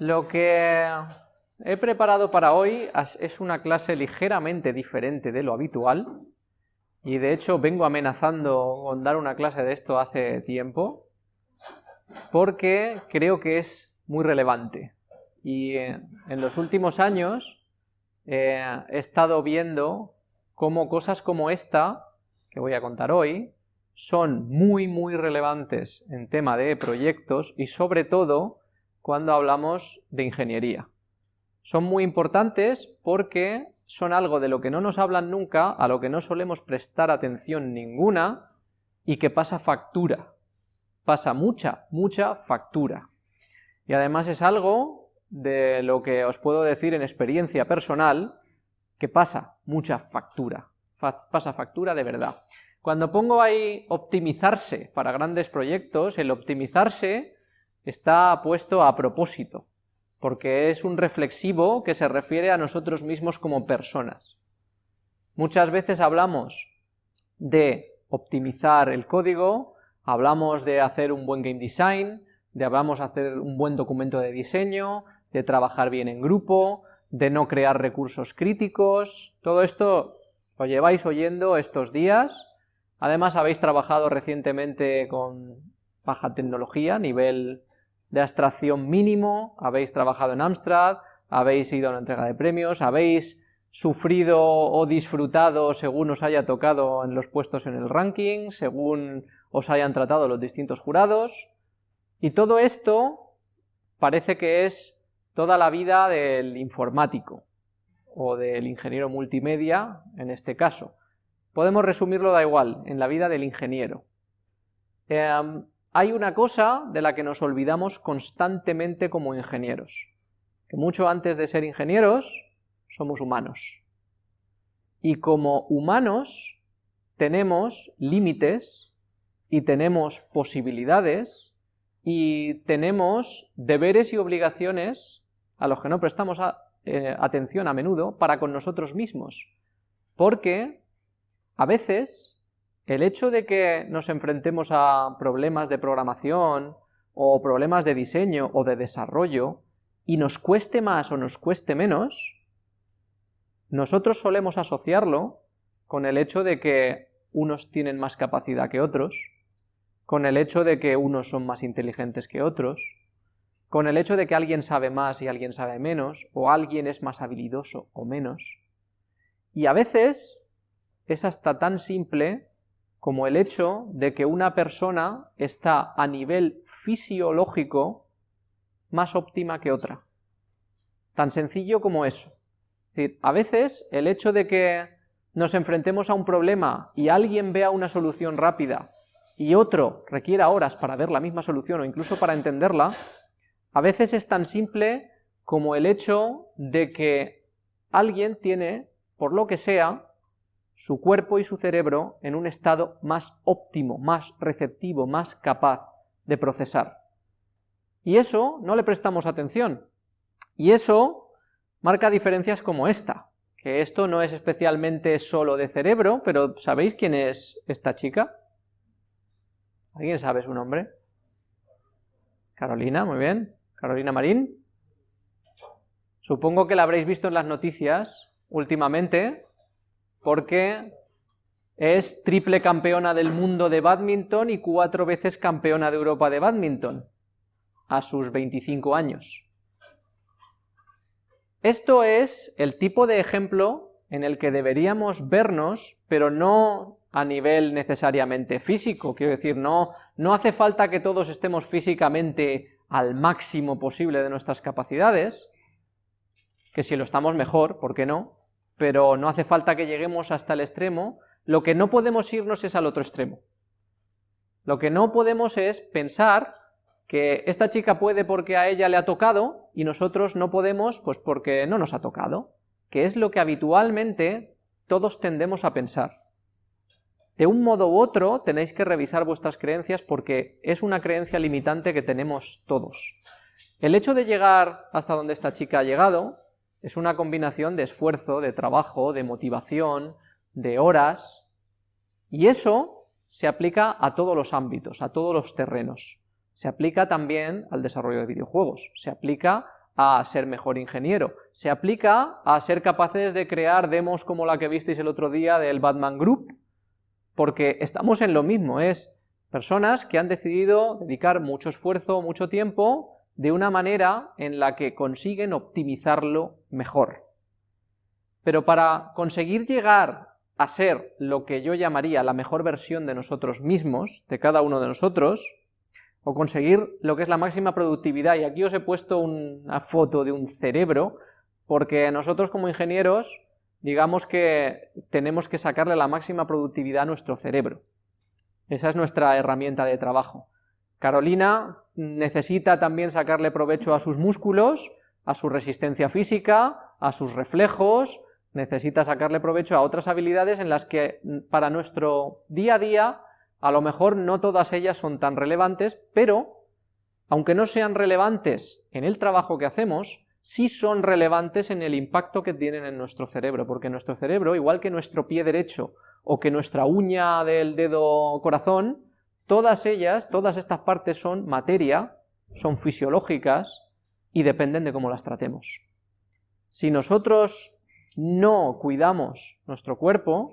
Lo que he preparado para hoy es una clase ligeramente diferente de lo habitual, y de hecho vengo amenazando con dar una clase de esto hace tiempo, porque creo que es muy relevante. Y eh, en los últimos años eh, he estado viendo cómo cosas como esta, que voy a contar hoy, son muy muy relevantes en tema de proyectos y sobre todo cuando hablamos de ingeniería. Son muy importantes porque son algo de lo que no nos hablan nunca, a lo que no solemos prestar atención ninguna y que pasa factura. Pasa mucha, mucha factura. Y además es algo de lo que os puedo decir en experiencia personal, que pasa mucha factura. Pasa factura de verdad. Cuando pongo ahí optimizarse para grandes proyectos, el optimizarse está puesto a propósito, porque es un reflexivo que se refiere a nosotros mismos como personas. Muchas veces hablamos de optimizar el código, hablamos de hacer un buen game design, de hablamos de hacer un buen documento de diseño, de trabajar bien en grupo, de no crear recursos críticos, todo esto lo lleváis oyendo estos días, además habéis trabajado recientemente con baja tecnología, nivel de abstracción mínimo, habéis trabajado en Amstrad, habéis ido a una entrega de premios, habéis sufrido o disfrutado según os haya tocado en los puestos en el ranking, según os hayan tratado los distintos jurados, y todo esto parece que es toda la vida del informático, o del ingeniero multimedia, en este caso. Podemos resumirlo da igual, en la vida del ingeniero. Em, hay una cosa de la que nos olvidamos constantemente como ingenieros, que mucho antes de ser ingenieros somos humanos. Y como humanos tenemos límites y tenemos posibilidades y tenemos deberes y obligaciones a los que no prestamos eh, atención a menudo para con nosotros mismos, porque a veces el hecho de que nos enfrentemos a problemas de programación o problemas de diseño o de desarrollo y nos cueste más o nos cueste menos, nosotros solemos asociarlo con el hecho de que unos tienen más capacidad que otros, con el hecho de que unos son más inteligentes que otros, con el hecho de que alguien sabe más y alguien sabe menos, o alguien es más habilidoso o menos. Y a veces es hasta tan simple como el hecho de que una persona está a nivel fisiológico más óptima que otra. Tan sencillo como eso. Es decir, a veces el hecho de que nos enfrentemos a un problema y alguien vea una solución rápida y otro requiera horas para ver la misma solución o incluso para entenderla, a veces es tan simple como el hecho de que alguien tiene, por lo que sea, su cuerpo y su cerebro en un estado más óptimo, más receptivo, más capaz de procesar. Y eso no le prestamos atención. Y eso marca diferencias como esta, que esto no es especialmente solo de cerebro, pero ¿sabéis quién es esta chica? ¿Alguien sabe su nombre? Carolina, muy bien. Carolina Marín. Supongo que la habréis visto en las noticias últimamente, porque es triple campeona del mundo de badminton y cuatro veces campeona de Europa de badminton, a sus 25 años. Esto es el tipo de ejemplo en el que deberíamos vernos, pero no a nivel necesariamente físico, quiero decir, no, no hace falta que todos estemos físicamente al máximo posible de nuestras capacidades, que si lo estamos mejor, ¿por qué no?, pero no hace falta que lleguemos hasta el extremo, lo que no podemos irnos es al otro extremo. Lo que no podemos es pensar que esta chica puede porque a ella le ha tocado y nosotros no podemos pues porque no nos ha tocado, que es lo que habitualmente todos tendemos a pensar. De un modo u otro tenéis que revisar vuestras creencias porque es una creencia limitante que tenemos todos. El hecho de llegar hasta donde esta chica ha llegado es una combinación de esfuerzo, de trabajo, de motivación, de horas, y eso se aplica a todos los ámbitos, a todos los terrenos. Se aplica también al desarrollo de videojuegos, se aplica a ser mejor ingeniero, se aplica a ser capaces de crear demos como la que visteis el otro día del Batman Group, porque estamos en lo mismo, es personas que han decidido dedicar mucho esfuerzo, mucho tiempo, de una manera en la que consiguen optimizarlo mejor. Pero para conseguir llegar a ser lo que yo llamaría la mejor versión de nosotros mismos, de cada uno de nosotros, o conseguir lo que es la máxima productividad, y aquí os he puesto una foto de un cerebro, porque nosotros como ingenieros, digamos que tenemos que sacarle la máxima productividad a nuestro cerebro. Esa es nuestra herramienta de trabajo. Carolina necesita también sacarle provecho a sus músculos, a su resistencia física, a sus reflejos, necesita sacarle provecho a otras habilidades en las que para nuestro día a día a lo mejor no todas ellas son tan relevantes, pero aunque no sean relevantes en el trabajo que hacemos, sí son relevantes en el impacto que tienen en nuestro cerebro, porque nuestro cerebro, igual que nuestro pie derecho o que nuestra uña del dedo corazón, todas ellas, todas estas partes son materia, son fisiológicas y dependen de cómo las tratemos. Si nosotros no cuidamos nuestro cuerpo,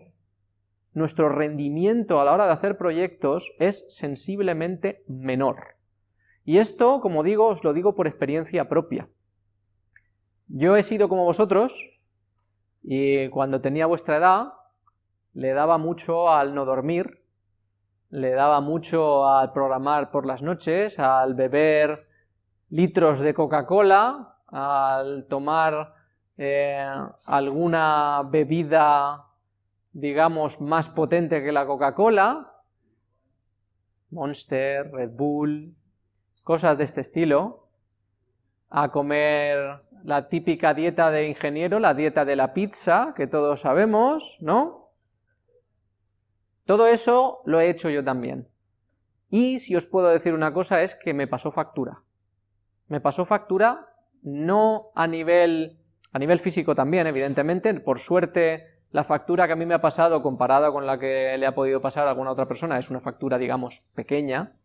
nuestro rendimiento a la hora de hacer proyectos es sensiblemente menor. Y esto, como digo, os lo digo por experiencia propia. Yo he sido como vosotros, y cuando tenía vuestra edad, le daba mucho al no dormir, le daba mucho al programar por las noches, al beber litros de Coca-Cola, al tomar eh, alguna bebida, digamos, más potente que la Coca-Cola, Monster, Red Bull, cosas de este estilo, a comer la típica dieta de ingeniero, la dieta de la pizza, que todos sabemos, ¿no? Todo eso lo he hecho yo también. Y si os puedo decir una cosa es que me pasó factura. Me pasó factura no a nivel a nivel físico también, evidentemente, por suerte la factura que a mí me ha pasado comparada con la que le ha podido pasar a alguna otra persona es una factura, digamos, pequeña,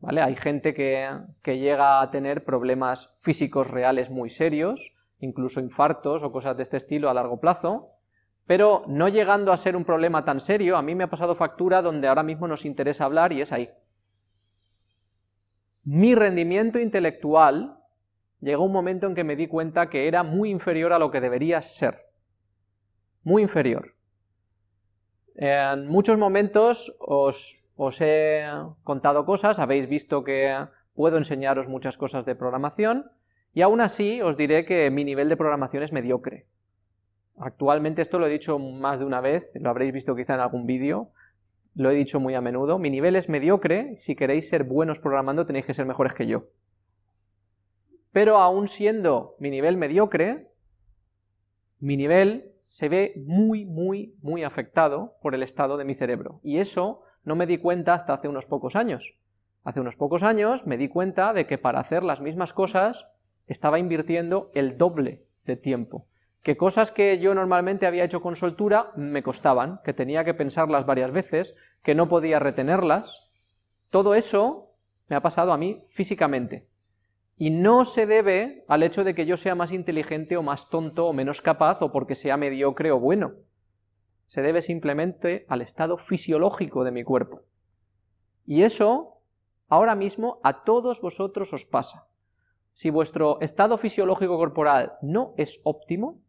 ¿vale? Hay gente que, que llega a tener problemas físicos reales muy serios, incluso infartos o cosas de este estilo a largo plazo, pero no llegando a ser un problema tan serio, a mí me ha pasado factura donde ahora mismo nos interesa hablar y es ahí. Mi rendimiento intelectual llegó un momento en que me di cuenta que era muy inferior a lo que debería ser. Muy inferior. En muchos momentos os, os he contado cosas, habéis visto que puedo enseñaros muchas cosas de programación, y aún así os diré que mi nivel de programación es mediocre. Actualmente esto lo he dicho más de una vez, lo habréis visto quizá en algún vídeo, lo he dicho muy a menudo, mi nivel es mediocre, si queréis ser buenos programando tenéis que ser mejores que yo pero aún siendo mi nivel mediocre, mi nivel se ve muy, muy, muy afectado por el estado de mi cerebro. Y eso no me di cuenta hasta hace unos pocos años. Hace unos pocos años me di cuenta de que para hacer las mismas cosas estaba invirtiendo el doble de tiempo. Que cosas que yo normalmente había hecho con soltura me costaban, que tenía que pensarlas varias veces, que no podía retenerlas. Todo eso me ha pasado a mí físicamente y no se debe al hecho de que yo sea más inteligente o más tonto o menos capaz o porque sea mediocre o bueno. Se debe simplemente al estado fisiológico de mi cuerpo. Y eso ahora mismo a todos vosotros os pasa. Si vuestro estado fisiológico corporal no es óptimo,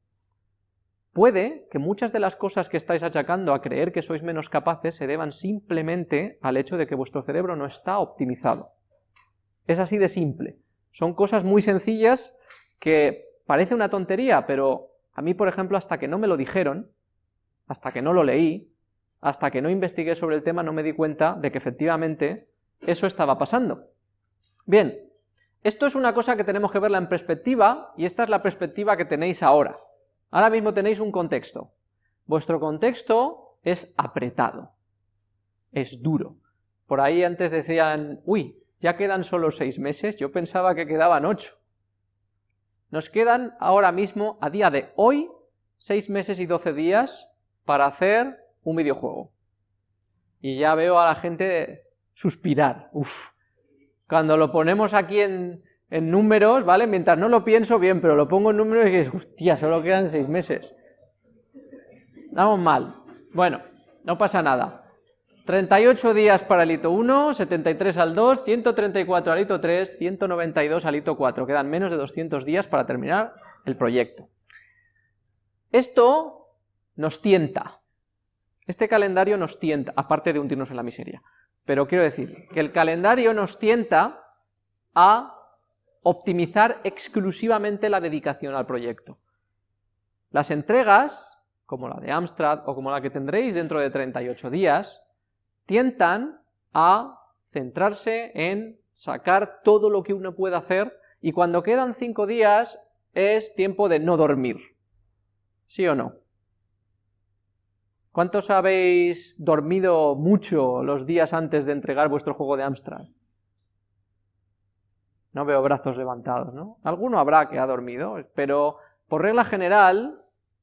puede que muchas de las cosas que estáis achacando a creer que sois menos capaces se deban simplemente al hecho de que vuestro cerebro no está optimizado. Es así de simple. Son cosas muy sencillas que parece una tontería, pero a mí, por ejemplo, hasta que no me lo dijeron, hasta que no lo leí, hasta que no investigué sobre el tema, no me di cuenta de que efectivamente eso estaba pasando. Bien, esto es una cosa que tenemos que verla en perspectiva, y esta es la perspectiva que tenéis ahora. Ahora mismo tenéis un contexto. Vuestro contexto es apretado, es duro. Por ahí antes decían, uy, ya quedan solo seis meses, yo pensaba que quedaban ocho. Nos quedan ahora mismo, a día de hoy, seis meses y doce días para hacer un videojuego. Y ya veo a la gente suspirar, uff. Cuando lo ponemos aquí en, en números, ¿vale? Mientras no lo pienso bien, pero lo pongo en números y dices, hostia, solo quedan seis meses. Vamos mal. Bueno, no pasa nada. 38 días para el hito 1, 73 al 2, 134 al hito 3, 192 al hito 4. Quedan menos de 200 días para terminar el proyecto. Esto nos tienta. Este calendario nos tienta, aparte de hundirnos en la miseria. Pero quiero decir que el calendario nos tienta a optimizar exclusivamente la dedicación al proyecto. Las entregas, como la de Amstrad o como la que tendréis dentro de 38 días, tientan a centrarse en sacar todo lo que uno puede hacer y cuando quedan 5 días es tiempo de no dormir. ¿Sí o no? ¿Cuántos habéis dormido mucho los días antes de entregar vuestro juego de Amstrad? No veo brazos levantados, ¿no? Alguno habrá que ha dormido, pero por regla general,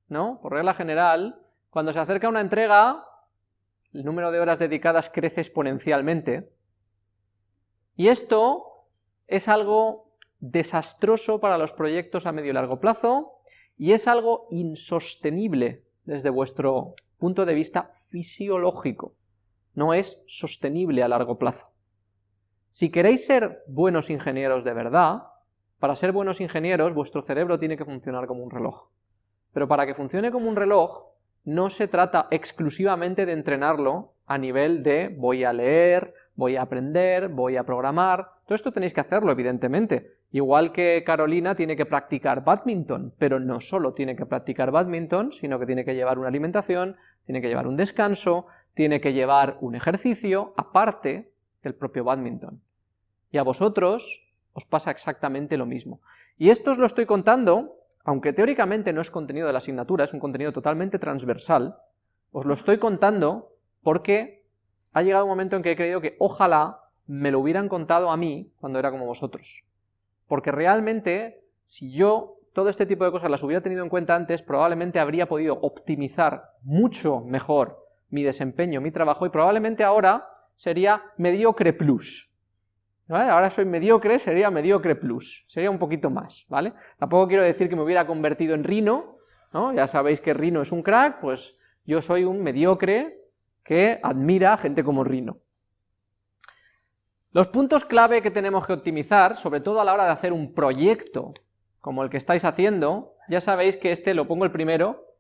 ¿no? Por regla general, cuando se acerca una entrega, el número de horas dedicadas crece exponencialmente, y esto es algo desastroso para los proyectos a medio y largo plazo, y es algo insostenible desde vuestro punto de vista fisiológico. No es sostenible a largo plazo. Si queréis ser buenos ingenieros de verdad, para ser buenos ingenieros vuestro cerebro tiene que funcionar como un reloj. Pero para que funcione como un reloj, no se trata exclusivamente de entrenarlo a nivel de voy a leer, voy a aprender, voy a programar, todo esto tenéis que hacerlo evidentemente, igual que Carolina tiene que practicar badminton, pero no solo tiene que practicar badminton, sino que tiene que llevar una alimentación, tiene que llevar un descanso, tiene que llevar un ejercicio, aparte del propio badminton. Y a vosotros os pasa exactamente lo mismo. Y esto os lo estoy contando, aunque teóricamente no es contenido de la asignatura, es un contenido totalmente transversal, os lo estoy contando porque ha llegado un momento en que he creído que ojalá me lo hubieran contado a mí cuando era como vosotros. Porque realmente, si yo todo este tipo de cosas las hubiera tenido en cuenta antes, probablemente habría podido optimizar mucho mejor mi desempeño, mi trabajo, y probablemente ahora sería mediocre plus. Ahora soy mediocre, sería mediocre plus, sería un poquito más, ¿vale? Tampoco quiero decir que me hubiera convertido en Rino, ¿no? Ya sabéis que Rino es un crack, pues yo soy un mediocre que admira a gente como Rino. Los puntos clave que tenemos que optimizar, sobre todo a la hora de hacer un proyecto como el que estáis haciendo, ya sabéis que este lo pongo el primero,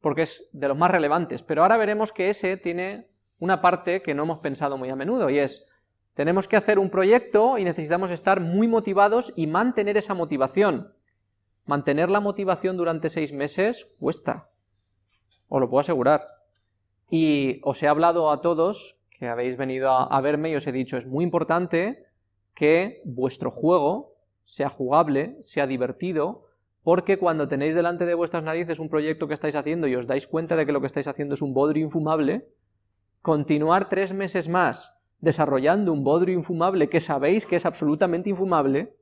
porque es de los más relevantes, pero ahora veremos que ese tiene una parte que no hemos pensado muy a menudo, y es tenemos que hacer un proyecto y necesitamos estar muy motivados y mantener esa motivación. Mantener la motivación durante seis meses cuesta, os lo puedo asegurar. Y os he hablado a todos que habéis venido a, verme y os he dicho, es muy importante que vuestro juego sea jugable, sea divertido, porque cuando tenéis delante de vuestras narices un proyecto que estáis haciendo y os dais cuenta de que lo que estáis haciendo es un bodrio infumable, continuar tres meses más desarrollando un bodrio infumable que sabéis que es absolutamente infumable,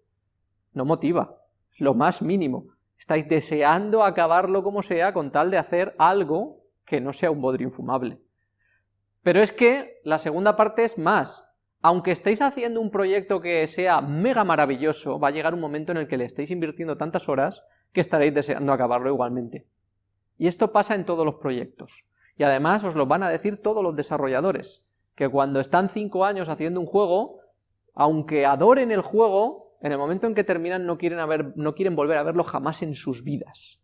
no motiva, lo más mínimo. Estáis deseando acabarlo como sea con tal de hacer algo que no sea un bodrio infumable. Pero es que la segunda parte es más. Aunque estéis haciendo un proyecto que sea mega maravilloso, va a llegar un momento en el que le estéis invirtiendo tantas horas que estaréis deseando acabarlo igualmente. Y esto pasa en todos los proyectos. Y además os lo van a decir todos los desarrolladores que cuando están cinco años haciendo un juego, aunque adoren el juego, en el momento en que terminan no quieren, no quieren volver a verlo jamás en sus vidas.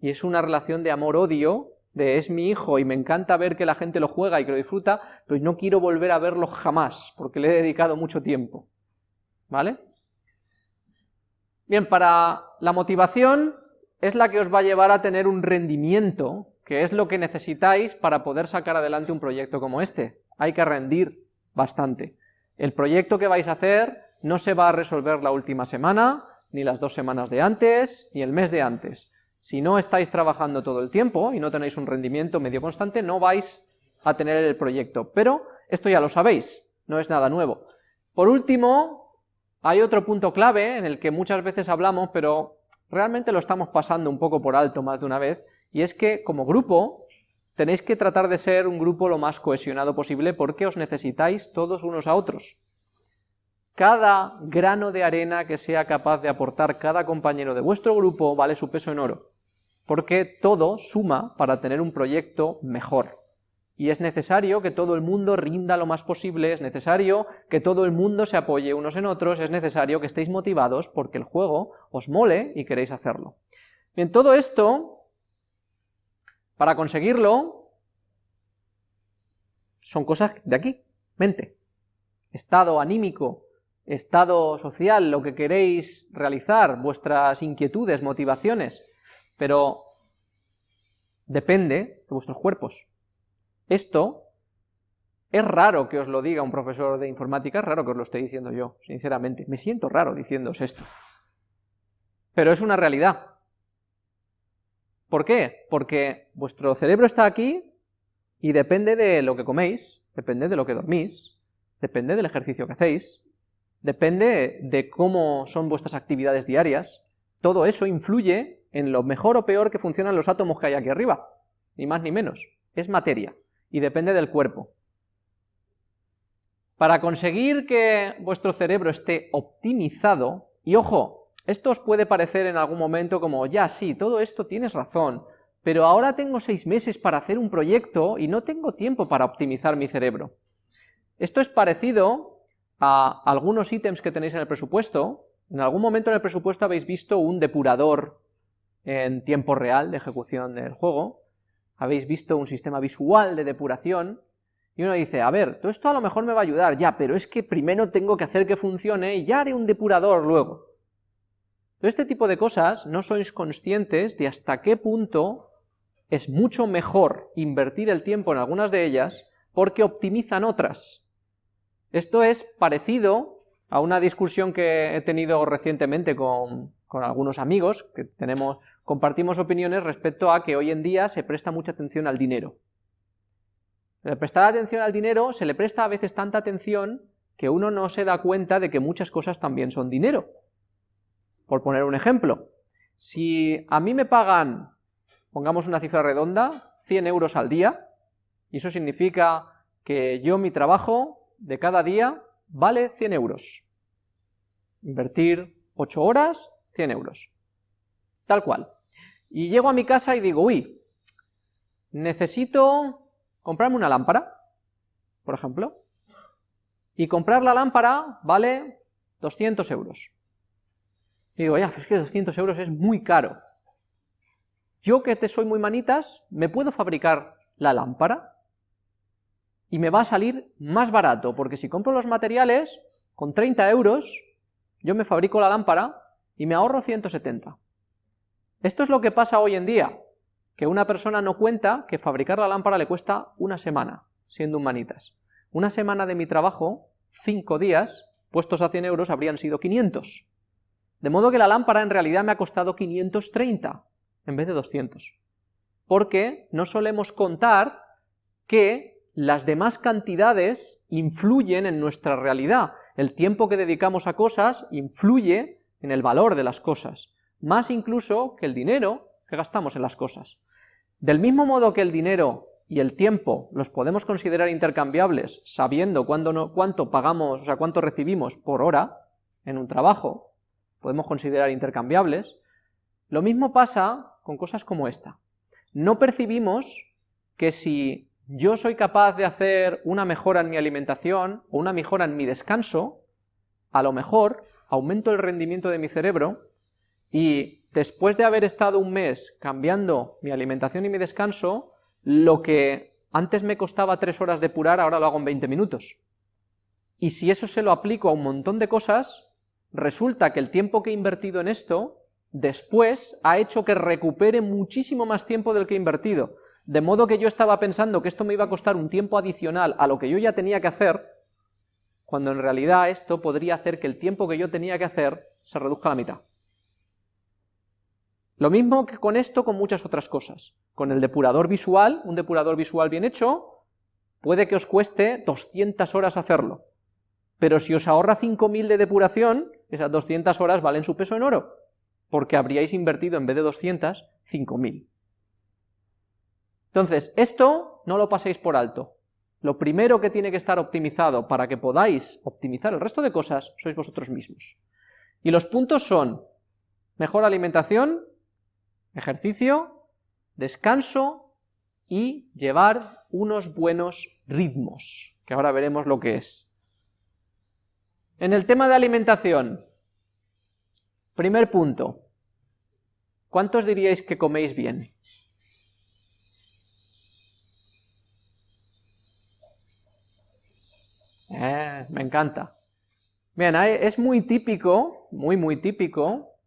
Y es una relación de amor-odio, de es mi hijo y me encanta ver que la gente lo juega y que lo disfruta, pero no quiero volver a verlo jamás, porque le he dedicado mucho tiempo. ¿Vale? Bien, para la motivación es la que os va a llevar a tener un rendimiento, que es lo que necesitáis para poder sacar adelante un proyecto como este hay que rendir bastante. El proyecto que vais a hacer no se va a resolver la última semana, ni las dos semanas de antes, ni el mes de antes. Si no estáis trabajando todo el tiempo y no tenéis un rendimiento medio constante, no vais a tener el proyecto. Pero esto ya lo sabéis, no es nada nuevo. Por último, hay otro punto clave en el que muchas veces hablamos, pero realmente lo estamos pasando un poco por alto más de una vez, y es que como grupo tenéis que tratar de ser un grupo lo más cohesionado posible porque os necesitáis todos unos a otros. Cada grano de arena que sea capaz de aportar cada compañero de vuestro grupo vale su peso en oro, porque todo suma para tener un proyecto mejor. Y es necesario que todo el mundo rinda lo más posible, es necesario que todo el mundo se apoye unos en otros, es necesario que estéis motivados porque el juego os mole y queréis hacerlo. Bien, todo esto, para conseguirlo, son cosas de aquí, mente. Estado anímico, estado social, lo que queréis realizar, vuestras inquietudes, motivaciones, pero depende de vuestros cuerpos. Esto es raro que os lo diga un profesor de informática, es raro que os lo esté diciendo yo, sinceramente. Me siento raro diciéndoos esto. Pero es una realidad. ¿Por qué? Porque vuestro cerebro está aquí y depende de lo que coméis, depende de lo que dormís, depende del ejercicio que hacéis, depende de cómo son vuestras actividades diarias. Todo eso influye en lo mejor o peor que funcionan los átomos que hay aquí arriba, ni más ni menos. Es materia y depende del cuerpo. Para conseguir que vuestro cerebro esté optimizado, y ojo, esto os puede parecer en algún momento como, ya, sí, todo esto tienes razón, pero ahora tengo seis meses para hacer un proyecto y no tengo tiempo para optimizar mi cerebro. Esto es parecido a algunos ítems que tenéis en el presupuesto. En algún momento en el presupuesto habéis visto un depurador en tiempo real de ejecución del juego, habéis visto un sistema visual de depuración, y uno dice, a ver, todo esto a lo mejor me va a ayudar, ya, pero es que primero tengo que hacer que funcione y ya haré un depurador luego. Este tipo de cosas no sois conscientes de hasta qué punto es mucho mejor invertir el tiempo en algunas de ellas porque optimizan otras. Esto es parecido a una discusión que he tenido recientemente con, con algunos amigos, que tenemos compartimos opiniones respecto a que hoy en día se presta mucha atención al dinero. Prestar atención al dinero se le presta a veces tanta atención que uno no se da cuenta de que muchas cosas también son dinero. Por poner un ejemplo, si a mí me pagan, pongamos una cifra redonda, 100 euros al día, y eso significa que yo mi trabajo de cada día vale 100 euros. Invertir 8 horas, 100 euros. Tal cual. Y llego a mi casa y digo, uy, necesito comprarme una lámpara, por ejemplo, y comprar la lámpara vale 200 euros. Y digo, ya, es que 200 euros es muy caro. Yo que te soy muy manitas, ¿me puedo fabricar la lámpara? Y me va a salir más barato, porque si compro los materiales, con 30 euros, yo me fabrico la lámpara y me ahorro 170. Esto es lo que pasa hoy en día, que una persona no cuenta que fabricar la lámpara le cuesta una semana, siendo humanitas. Una semana de mi trabajo, cinco días, puestos a 100 euros, habrían sido 500. De modo que la lámpara en realidad me ha costado 530 en vez de 200. Porque no solemos contar que las demás cantidades influyen en nuestra realidad. El tiempo que dedicamos a cosas influye en el valor de las cosas más incluso que el dinero que gastamos en las cosas. Del mismo modo que el dinero y el tiempo los podemos considerar intercambiables sabiendo cuánto pagamos, o sea, cuánto recibimos por hora en un trabajo, podemos considerar intercambiables, lo mismo pasa con cosas como esta. No percibimos que si yo soy capaz de hacer una mejora en mi alimentación o una mejora en mi descanso, a lo mejor aumento el rendimiento de mi cerebro y después de haber estado un mes cambiando mi alimentación y mi descanso, lo que antes me costaba tres horas depurar, ahora lo hago en 20 minutos. Y si eso se lo aplico a un montón de cosas, resulta que el tiempo que he invertido en esto, después ha hecho que recupere muchísimo más tiempo del que he invertido. De modo que yo estaba pensando que esto me iba a costar un tiempo adicional a lo que yo ya tenía que hacer, cuando en realidad esto podría hacer que el tiempo que yo tenía que hacer se reduzca a la mitad. Lo mismo que con esto, con muchas otras cosas. Con el depurador visual, un depurador visual bien hecho, puede que os cueste 200 horas hacerlo. Pero si os ahorra 5.000 de depuración, esas 200 horas valen su peso en oro, porque habríais invertido en vez de 200, 5.000. Entonces, esto no lo paséis por alto. lo primero que tiene que estar optimizado para que podáis optimizar el resto de cosas sois vosotros mismos. Y los puntos son mejor alimentación, ejercicio, descanso y llevar unos buenos ritmos, que ahora veremos lo que es. En el tema de alimentación, primer punto, ¿cuántos diríais que coméis bien? Eh, me encanta. Bien, es muy típico, muy muy típico,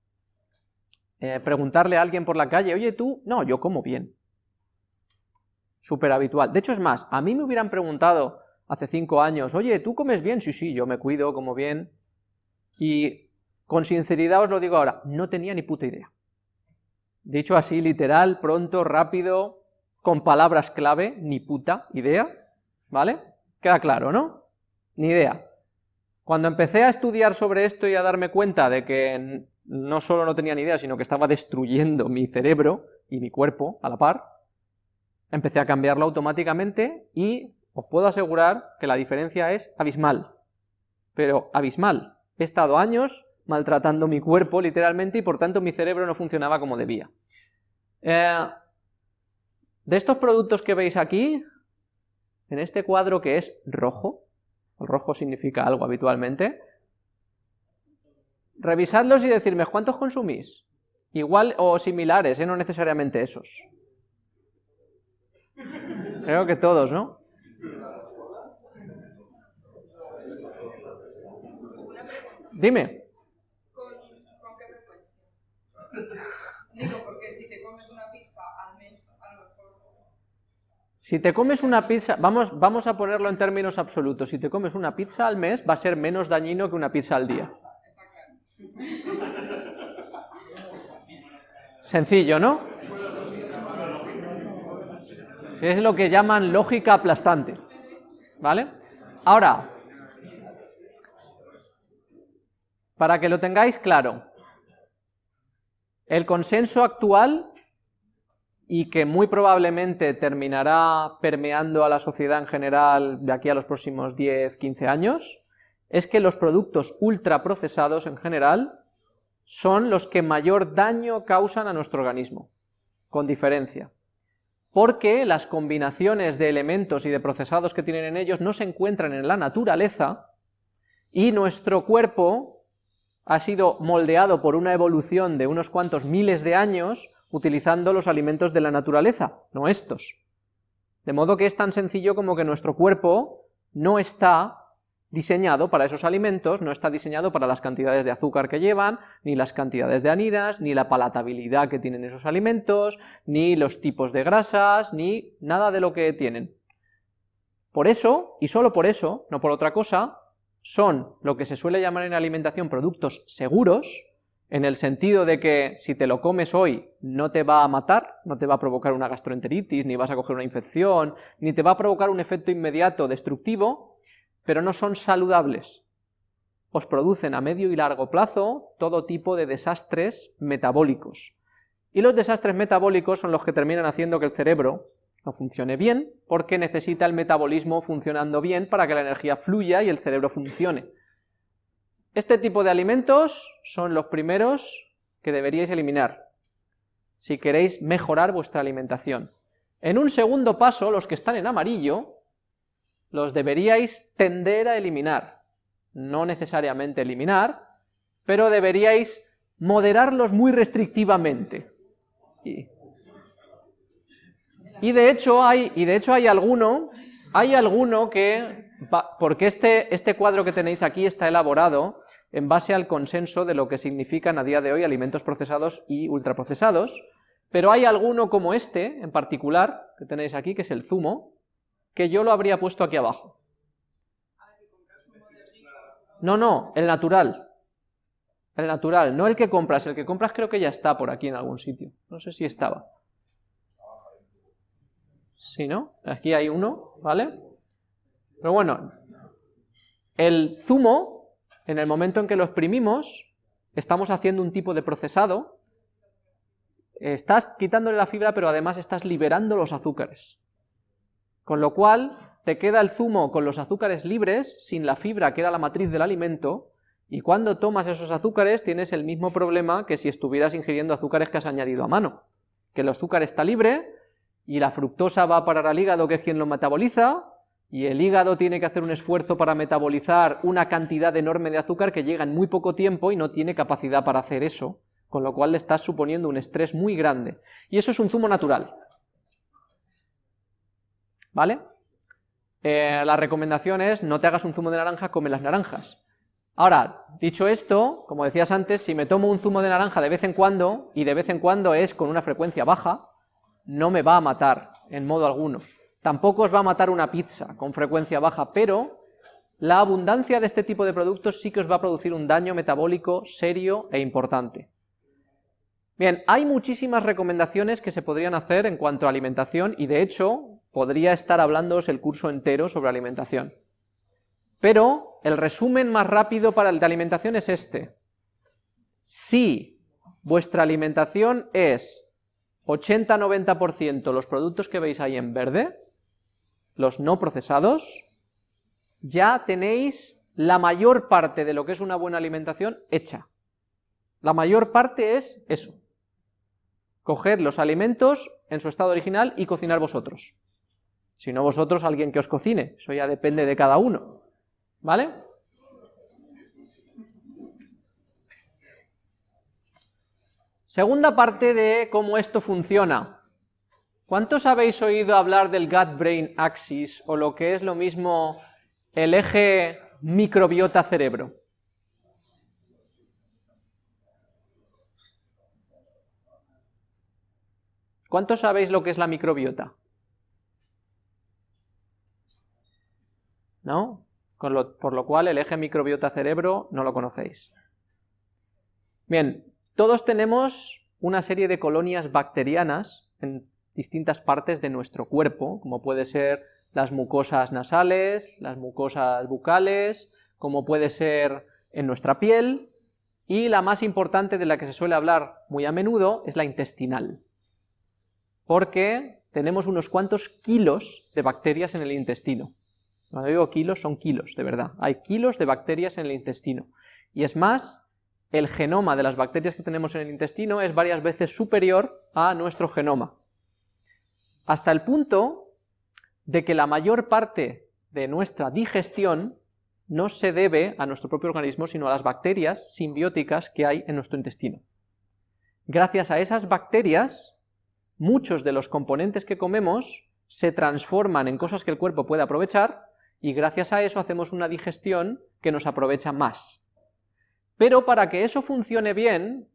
eh, preguntarle a alguien por la calle, oye tú, no, yo como bien. Súper habitual. De hecho es más, a mí me hubieran preguntado hace cinco años, oye, ¿tú comes bien? Sí, sí, yo me cuido, como bien. Y con sinceridad os lo digo ahora, no tenía ni puta idea. Dicho así, literal, pronto, rápido, con palabras clave, ni puta idea, ¿vale? Queda claro, ¿no? Ni idea. Cuando empecé a estudiar sobre esto y a darme cuenta de que no solo no tenía ni idea, sino que estaba destruyendo mi cerebro y mi cuerpo a la par, empecé a cambiarlo automáticamente y os puedo asegurar que la diferencia es abismal. Pero abismal. He estado años maltratando mi cuerpo literalmente y por tanto mi cerebro no funcionaba como debía. Eh, de estos productos que veis aquí, en este cuadro que es rojo, el rojo significa algo habitualmente, revisadlos y decirme cuántos consumís, igual o similares, ¿eh? no necesariamente esos. Creo que todos, ¿no? Dime. ¿Con, qué frecuencia? Digo, porque si te comes una pizza al mes, a lo mejor... Si te comes una pizza, vamos, vamos a ponerlo en términos absolutos, si te comes una pizza al mes va a ser menos dañino que una pizza al día. Sencillo, ¿no? es lo que llaman lógica aplastante. ¿Vale? Ahora, para que lo tengáis claro, el consenso actual, y que muy probablemente terminará permeando a la sociedad en general de aquí a los próximos 10, 15 años, es que los productos ultraprocesados en general son los que mayor daño causan a nuestro organismo, con diferencia. Porque las combinaciones de elementos y de procesados que tienen en ellos no se encuentran en la naturaleza, y nuestro cuerpo ha sido moldeado por una evolución de unos cuantos miles de años utilizando los alimentos de la naturaleza, no estos. De modo que es tan sencillo como que nuestro cuerpo no está diseñado para esos alimentos, no está diseñado para las cantidades de azúcar que llevan, ni las cantidades de anidas, ni la palatabilidad que tienen esos alimentos, ni los tipos de grasas, ni nada de lo que tienen. Por eso, y solo por eso, no por otra cosa, son lo que se suele llamar en alimentación productos seguros, en el sentido de que si te lo comes hoy no te va a matar, no te va a provocar una gastroenteritis, ni vas a coger una infección, ni te va a provocar un efecto inmediato destructivo, pero no son saludables. Os producen a medio y largo plazo todo tipo de desastres metabólicos. Y los desastres metabólicos son los que terminan haciendo que el cerebro no funcione bien, porque necesita el metabolismo funcionando bien para que la energía fluya y el cerebro funcione. Este tipo de alimentos son los primeros que deberíais eliminar, si queréis mejorar vuestra alimentación. En un segundo paso, los que están en amarillo, los deberíais tender a eliminar. No necesariamente eliminar, pero deberíais moderarlos muy restrictivamente. De hecho hay, y de hecho hay alguno, hay alguno que, porque este, este cuadro que tenéis aquí está elaborado en base al consenso de lo que significan a día de hoy alimentos procesados y ultraprocesados, pero hay alguno como este, en particular, que tenéis aquí, que es el zumo, que yo lo habría puesto aquí abajo. No, no, el natural. El natural, no el que compras. El que compras creo que ya está por aquí en algún sitio. No sé si estaba. Sí, ¿no? Aquí hay uno, ¿vale? Pero bueno, el zumo, en el momento en que lo exprimimos, estamos haciendo un tipo de procesado, estás quitándole la fibra, pero además estás liberando los azúcares Con lo cual, te queda el zumo con los azúcares libres, sin la fibra que era la matriz del alimento, y cuando tomas esos azúcares tienes el mismo problema que si estuvieras ingiriendo azúcares que has añadido a mano, que el azúcar está libre, y la fructosa va a parar al hígado que es quien lo metaboliza, y el hígado tiene que hacer un esfuerzo para metabolizar una cantidad enorme de azúcar que llega en muy poco tiempo y no tiene capacidad para hacer eso, con lo cual le estás suponiendo un estrés muy grande. Y eso es un zumo natural. ¿Vale? Eh, la recomendación es no te hagas un zumo de naranja, come las naranjas. Ahora, dicho esto, como decías antes, si me tomo un zumo de naranja de vez en cuando, y de vez en cuando es con una frecuencia baja, no me va a matar en modo alguno. Tampoco os va a matar una pizza con frecuencia baja, pero la abundancia de este tipo de productos sí que os va a producir un daño metabólico serio e importante. Bien, hay muchísimas recomendaciones que se podrían hacer en cuanto a alimentación, y de hecho, podría estar hablándoos el curso entero sobre alimentación. Pero el resumen más rápido para el de alimentación es este. Si vuestra alimentación es 80-90% los productos que veis ahí en verde, los no procesados, ya tenéis la mayor parte de lo que es una buena alimentación hecha. La mayor parte es eso. Coger los alimentos en su estado original y cocinar vosotros. Si no vosotros, alguien que os cocine. Eso ya depende de cada uno. ¿Vale? Segunda parte de cómo esto funciona. ¿Cuántos habéis oído hablar del gut-brain axis o lo que es lo mismo el eje microbiota-cerebro? ¿Cuántos sabéis lo que es la microbiota? ¿No? por lo cual el eje microbiota-cerebro no lo conocéis. Bien, todos tenemos una serie de colonias bacterianas en distintas partes de nuestro cuerpo, como puede ser las mucosas nasales, las mucosas bucales, como puede ser en nuestra piel, y la más importante de la que se suele hablar muy a menudo es la intestinal, porque tenemos unos cuantos kilos de bacterias en el intestino. Cuando digo kilos, son kilos, de verdad. Hay kilos de bacterias en el intestino. Y es más, el genoma de las bacterias que tenemos en el intestino es varias veces superior a nuestro genoma. Hasta el punto de que la mayor parte de nuestra digestión no se debe a nuestro propio organismo, sino a las bacterias simbióticas que hay en nuestro intestino. Gracias a esas bacterias, muchos de los componentes que comemos se transforman en cosas que el cuerpo puede aprovechar y gracias a eso hacemos una digestión que nos aprovecha más. Pero para que eso funcione bien,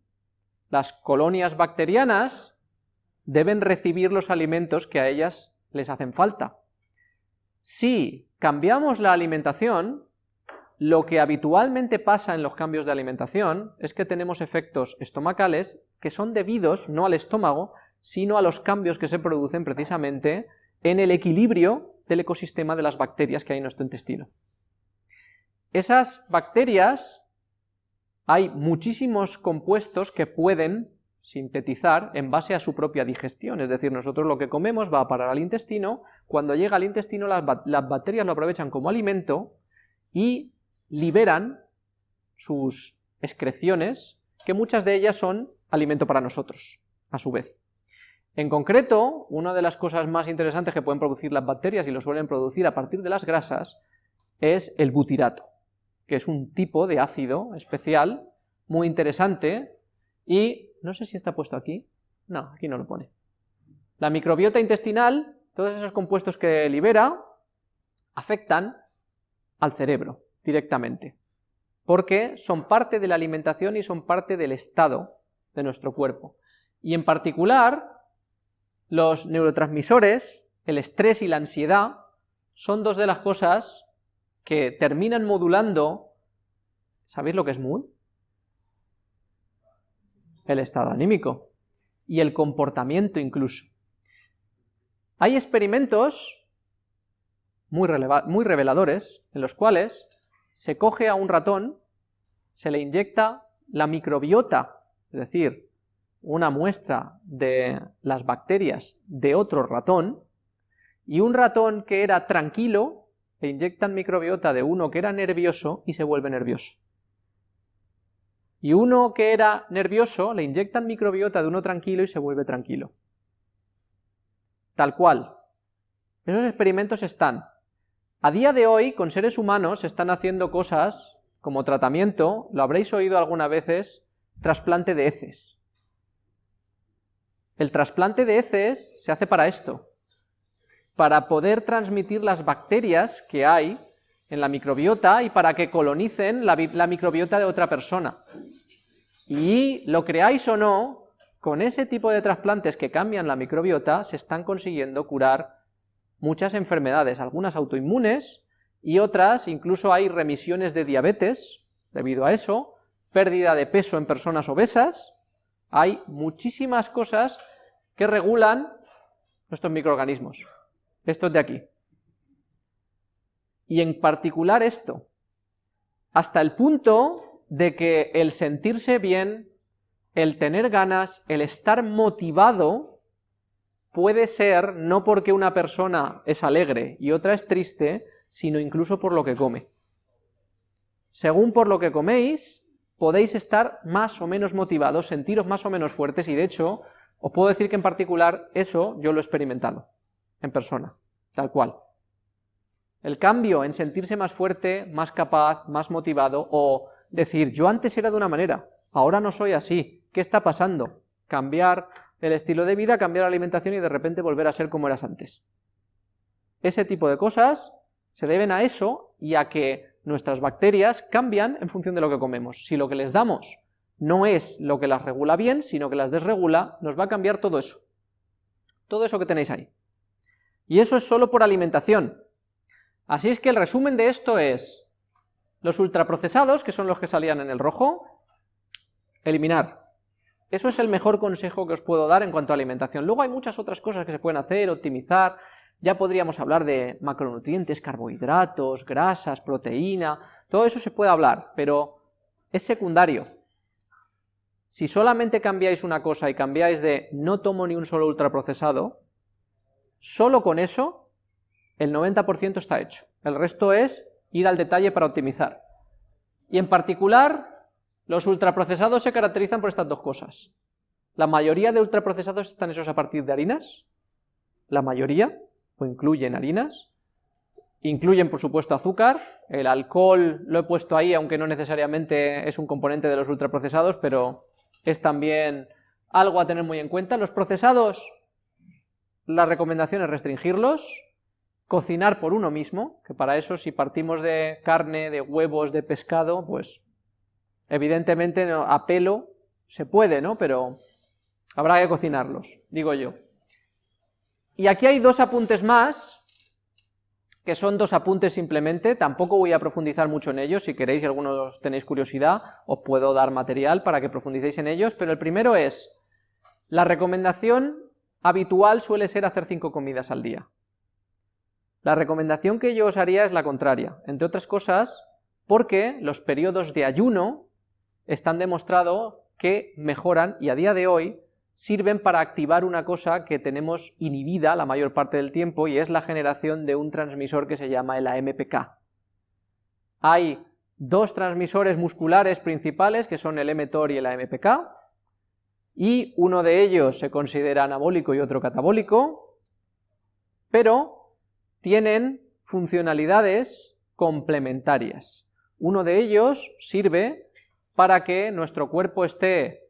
las colonias bacterianas deben recibir los alimentos que a ellas les hacen falta. Si cambiamos la alimentación, lo que habitualmente pasa en los cambios de alimentación es que tenemos efectos estomacales que son debidos no al estómago, sino a los cambios que se producen precisamente en el equilibrio del ecosistema de las bacterias que hay en nuestro intestino. Esas bacterias, hay muchísimos compuestos que pueden sintetizar en base a su propia digestión, es decir, nosotros lo que comemos va a parar al intestino, cuando llega al intestino las, las bacterias lo aprovechan como alimento y liberan sus excreciones, que muchas de ellas son alimento para nosotros, a su vez. En concreto, una de las cosas más interesantes que pueden producir las bacterias, y lo suelen producir a partir de las grasas, es el butirato, que es un tipo de ácido especial, muy interesante, y no sé si está puesto aquí, no, aquí no lo pone. La microbiota intestinal, todos esos compuestos que libera, afectan al cerebro directamente, porque son parte de la alimentación y son parte del estado de nuestro cuerpo. Y en particular, los neurotransmisores, el estrés y la ansiedad, son dos de las cosas que terminan modulando, ¿sabéis lo que es mood? El estado anímico y el comportamiento incluso. Hay experimentos muy, muy reveladores en los cuales se coge a un ratón, se le inyecta la microbiota, es decir, una muestra de las bacterias de otro ratón y un ratón que era tranquilo, le inyectan microbiota de uno que era nervioso y se vuelve nervioso. Y uno que era nervioso, le inyectan microbiota de uno tranquilo y se vuelve tranquilo. Tal cual. Esos experimentos están. A día de hoy, con seres humanos, se están haciendo cosas como tratamiento, lo habréis oído algunas veces, trasplante de heces. El trasplante de heces se hace para esto, para poder transmitir las bacterias que hay en la microbiota y para que colonicen la, microbiota de otra persona. Y lo creáis o no, con ese tipo de trasplantes que cambian la microbiota se están consiguiendo curar muchas enfermedades, algunas autoinmunes y otras, incluso hay remisiones de diabetes debido a eso, pérdida de peso en personas obesas, hay muchísimas cosas que regulan nuestros microorganismos, estos de aquí. Y en particular esto, hasta el punto de que el sentirse bien, el tener ganas, el estar motivado, puede ser no porque una persona es alegre y otra es triste, sino incluso por lo que come. Según por lo que coméis, podéis estar más o menos motivados, sentiros más o menos fuertes, y de hecho, os puedo decir que en particular eso yo lo he experimentado, en persona, tal cual. El cambio en sentirse más fuerte, más capaz, más motivado, o decir, yo antes era de una manera, ahora no soy así, ¿qué está pasando? Cambiar el estilo de vida, cambiar la alimentación y de repente volver a ser como eras antes. Ese tipo de cosas se deben a eso y a que nuestras bacterias cambian en función de lo que comemos. Si lo que les damos no es lo que las regula bien, sino que las desregula, nos va a cambiar todo eso. Todo eso que tenéis ahí. Y eso es solo por alimentación. Así es que el resumen de esto es, los ultraprocesados, que son los que salían en el rojo, eliminar. Eso es el mejor consejo que os puedo dar en cuanto a alimentación. Luego hay muchas otras cosas que se pueden hacer, optimizar, ya podríamos hablar de macronutrientes, carbohidratos, grasas, proteína, todo eso se puede hablar, pero es secundario. Si solamente cambiáis una cosa y cambiáis de no tomo ni un solo ultraprocesado, solo con eso el 90% está hecho. El resto es ir al detalle para optimizar. Y en particular, los ultraprocesados se caracterizan por estas dos cosas. La mayoría de ultraprocesados están hechos a partir de harinas, la mayoría, o incluyen harinas, incluyen por supuesto azúcar, el alcohol lo he puesto ahí, aunque no necesariamente es un componente de los ultraprocesados, pero es también algo a tener muy en cuenta. Los procesados, la recomendación es restringirlos, cocinar por uno mismo, que para eso si partimos de carne, de huevos, de pescado, pues Evidentemente a pelo se puede, ¿no? Pero habrá que cocinarlos, digo yo. Y aquí hay dos apuntes más, que son dos apuntes simplemente, tampoco voy a profundizar mucho en ellos, si queréis y algunos tenéis curiosidad, os puedo dar material para que profundicéis en ellos, pero el primero es, la recomendación habitual suele ser hacer cinco comidas al día. La recomendación que yo os haría es la contraria, entre otras cosas, porque los periodos de ayuno están demostrado que mejoran y a día de hoy sirven para activar una cosa que tenemos inhibida la mayor parte del tiempo y es la generación de un transmisor que se llama el AMPK. Hay dos transmisores musculares principales que son el mTOR y el AMPK y uno de ellos se considera anabólico y otro catabólico, pero tienen funcionalidades complementarias. Uno de ellos sirve para que nuestro cuerpo esté,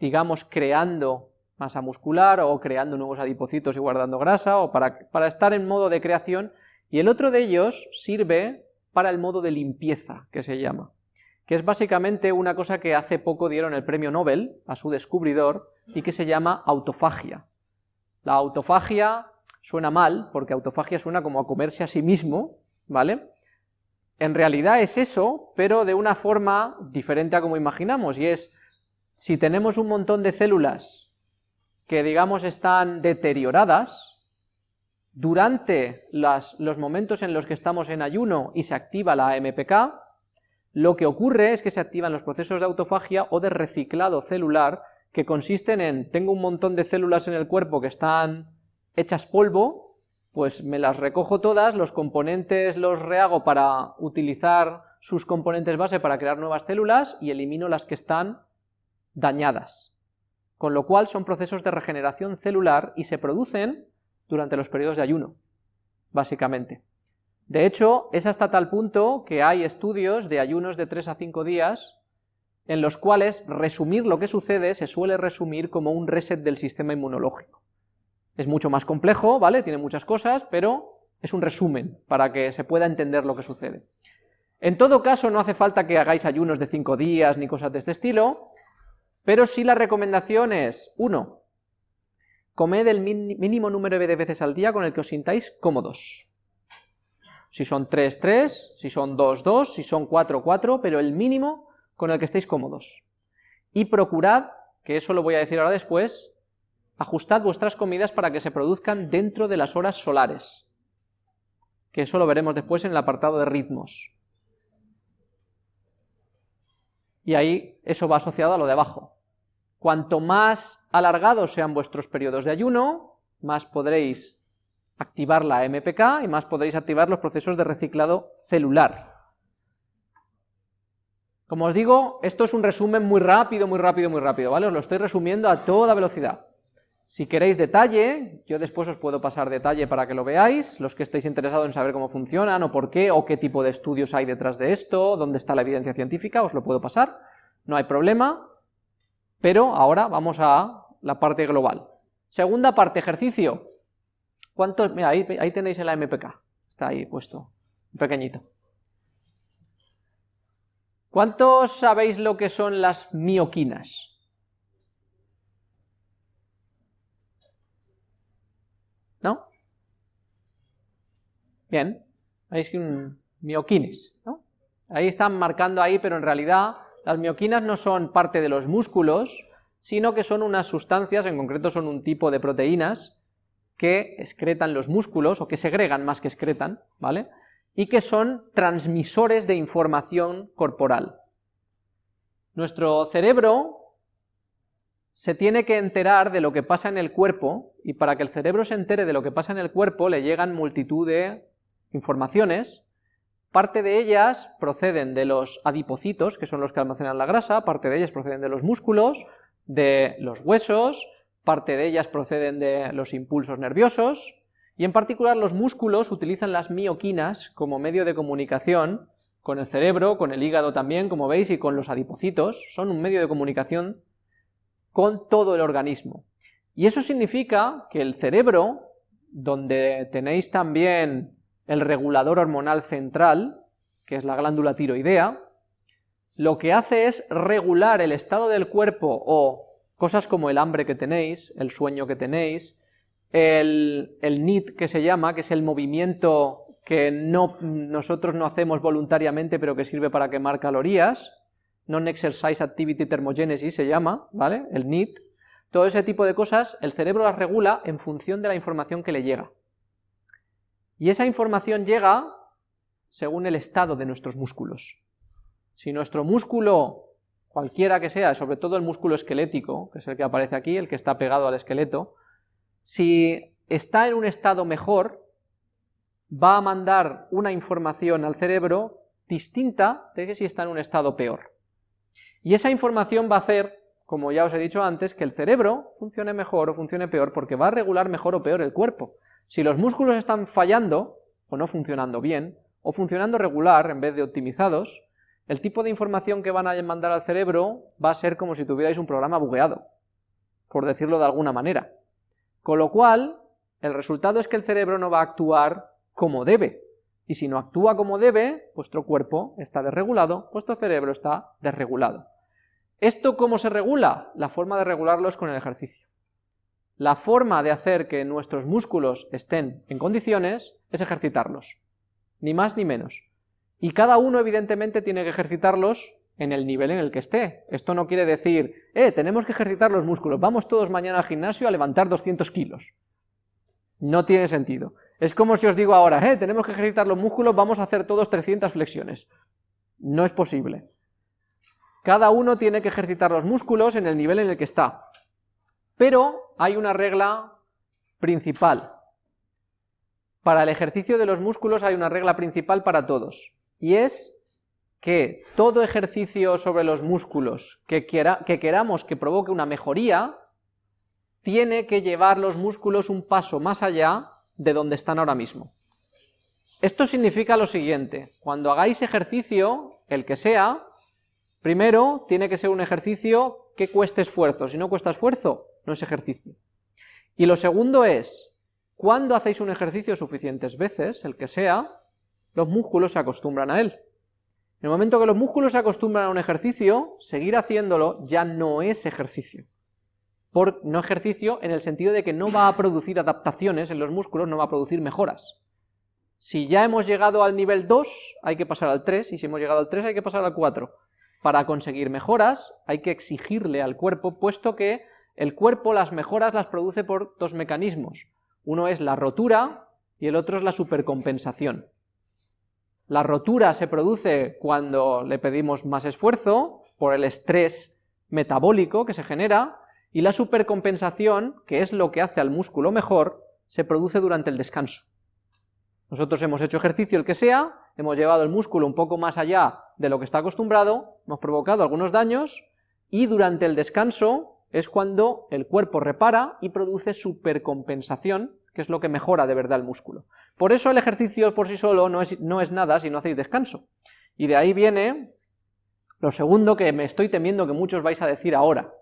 digamos, creando masa muscular o creando nuevos adipocitos y guardando grasa o para, para estar en modo de creación y el otro de ellos sirve para el modo de limpieza, que se llama, que es básicamente una cosa que hace poco dieron el premio Nobel a su descubridor y que se llama autofagia. La autofagia suena mal, porque autofagia suena como a comerse a sí mismo, ¿vale? en realidad es eso, pero de una forma diferente a como imaginamos, y es, si tenemos un montón de células que digamos están deterioradas, durante los momentos en los que estamos en ayuno y se activa la AMPK, lo que ocurre es que se activan los procesos de autofagia o de reciclado celular, que consisten en, tengo un montón de células en el cuerpo que están hechas polvo, pues me las recojo todas, los componentes los rehago para utilizar sus componentes base para crear nuevas células y elimino las que están dañadas. Con lo cual son procesos de regeneración celular y se producen durante los periodos de ayuno, básicamente. De hecho, es hasta tal punto que hay estudios de ayunos de 3 a 5 días en los cuales resumir lo que sucede se suele resumir como un reset del sistema inmunológico. Es mucho más complejo, ¿vale? Tiene muchas cosas, pero es un resumen para que se pueda entender lo que sucede. En todo caso, no hace falta que hagáis ayunos de 5 días ni cosas de este estilo, pero sí la recomendación es, 1. Comed el mínimo número de veces al día con el que os sintáis cómodos. Si son 3, 3, si son 2, 2, si son 4, 4, pero el mínimo con el que estéis cómodos. Y procurad, que eso lo voy a decir ahora después, ajustad vuestras comidas para que se produzcan dentro de las horas solares, que eso lo veremos después en el apartado de ritmos. Y ahí eso va asociado a lo de abajo. Cuanto más alargados sean vuestros periodos de ayuno, más podréis activar la MPK y más podréis activar los procesos de reciclado celular. Como os digo, esto es un resumen muy rápido, muy rápido, muy rápido, ¿vale? Os lo estoy resumiendo a toda velocidad. Si queréis detalle, yo después os puedo pasar detalle para que lo veáis, los que estéis interesados en saber cómo funcionan, o por qué, o qué tipo de estudios hay detrás de esto, dónde está la evidencia científica, os lo puedo pasar, no hay problema, pero ahora vamos a la parte global. Segunda parte, ejercicio. ¿Cuántos? Mira, ahí, tenéis el MPK, está ahí puesto, pequeñito. ¿Cuántos sabéis lo que son las mioquinas? ¿No? Bien, veis que un mioquines, ¿no? Ahí están marcando ahí, pero en realidad las mioquinas no son parte de los músculos, sino que son unas sustancias, en concreto son un tipo de proteínas, que excretan los músculos, o que segregan más que excretan, ¿vale? y que son transmisores de información corporal. Nuestro cerebro se tiene que enterar de lo que pasa en el cuerpo, y para que el cerebro se entere de lo que pasa en el cuerpo le llegan multitud de informaciones, parte de ellas proceden de los adipocitos, que son los que almacenan la grasa, parte de ellas proceden de los músculos, de los huesos, parte de ellas proceden de los impulsos nerviosos, y en particular los músculos utilizan las mioquinas como medio de comunicación con el cerebro, con el hígado también, como veis, y con los adipocitos, son un medio de comunicación con todo el organismo. Y eso significa que el cerebro, donde tenéis también el regulador hormonal central, que es la glándula tiroidea, lo que hace es regular el estado del cuerpo o cosas como el hambre que tenéis, el sueño que tenéis, el, el NIT que se llama, que es el movimiento que no, nosotros no hacemos voluntariamente, pero que sirve para quemar calorías, Non-Exercise Activity Thermogenesis se llama, ¿vale? El NIT. Todo ese tipo de cosas, el cerebro las regula en función de la información que le llega. Y esa información llega según el estado de nuestros músculos. Si nuestro músculo, cualquiera que sea, sobre todo el músculo esquelético, que es el que aparece aquí, el que está pegado al esqueleto, si está en un estado mejor, va a mandar una información al cerebro distinta de que si está en un estado peor. Y esa información va a hacer, como ya os he dicho antes, que el cerebro funcione mejor o funcione peor porque va a regular mejor o peor el cuerpo. Si los músculos están fallando, o no funcionando bien, o funcionando regular en vez de optimizados, el tipo de información que van a mandar al cerebro va a ser como si tuvierais un programa bugueado, por decirlo de alguna manera. Con lo cual, el resultado es que el cerebro no va a actuar como debe, y si no actúa como debe, vuestro cuerpo está desregulado, vuestro cerebro está desregulado. ¿Esto cómo se regula? La forma de regularlo es con el ejercicio. La forma de hacer que nuestros músculos estén en condiciones es ejercitarlos, ni más ni menos. Y cada uno evidentemente tiene que ejercitarlos en el nivel en el que esté. Esto no quiere decir, eh, tenemos que ejercitar los músculos, vamos todos mañana al gimnasio a levantar 200 kilos. No tiene sentido. Es como si os digo ahora, eh, tenemos que ejercitar los músculos, vamos a hacer todos 300 flexiones. No es posible. Cada uno tiene que ejercitar los músculos en el nivel en el que está. Pero hay una regla principal. Para el ejercicio de los músculos hay una regla principal para todos, y es que todo ejercicio sobre los músculos que, que queramos que provoque una mejoría, tiene que llevar los músculos un paso más allá de donde están ahora mismo. Esto significa lo siguiente, cuando hagáis ejercicio, el que sea, primero tiene que ser un ejercicio que cueste esfuerzo, si no cuesta esfuerzo, no es ejercicio. Y lo segundo es, cuando hacéis un ejercicio suficientes veces, el que sea, los músculos se acostumbran a él. En el momento que los músculos se acostumbran a un ejercicio, seguir haciéndolo ya no es ejercicio. Por no ejercicio en el sentido de que no va a producir adaptaciones en los músculos, no va a producir mejoras. Si ya hemos llegado al nivel 2, hay que pasar al 3, y si hemos llegado al 3 hay que pasar al 4. Para conseguir mejoras hay que exigirle al cuerpo, puesto que el cuerpo las mejoras las produce por dos mecanismos. Uno es la rotura y el otro es la supercompensación. La rotura se produce cuando le pedimos más esfuerzo, por el estrés metabólico que se genera, y la supercompensación, que es lo que hace al músculo mejor, se produce durante el descanso. Nosotros hemos hecho ejercicio el que sea, hemos llevado el músculo un poco más allá de lo que está acostumbrado, hemos provocado algunos daños, y durante el descanso es cuando el cuerpo repara y produce supercompensación, que es lo que mejora de verdad el músculo. Por eso el ejercicio por sí solo no es, no es nada si no hacéis descanso. Y de ahí viene lo segundo que me estoy temiendo que muchos vais a decir ahora.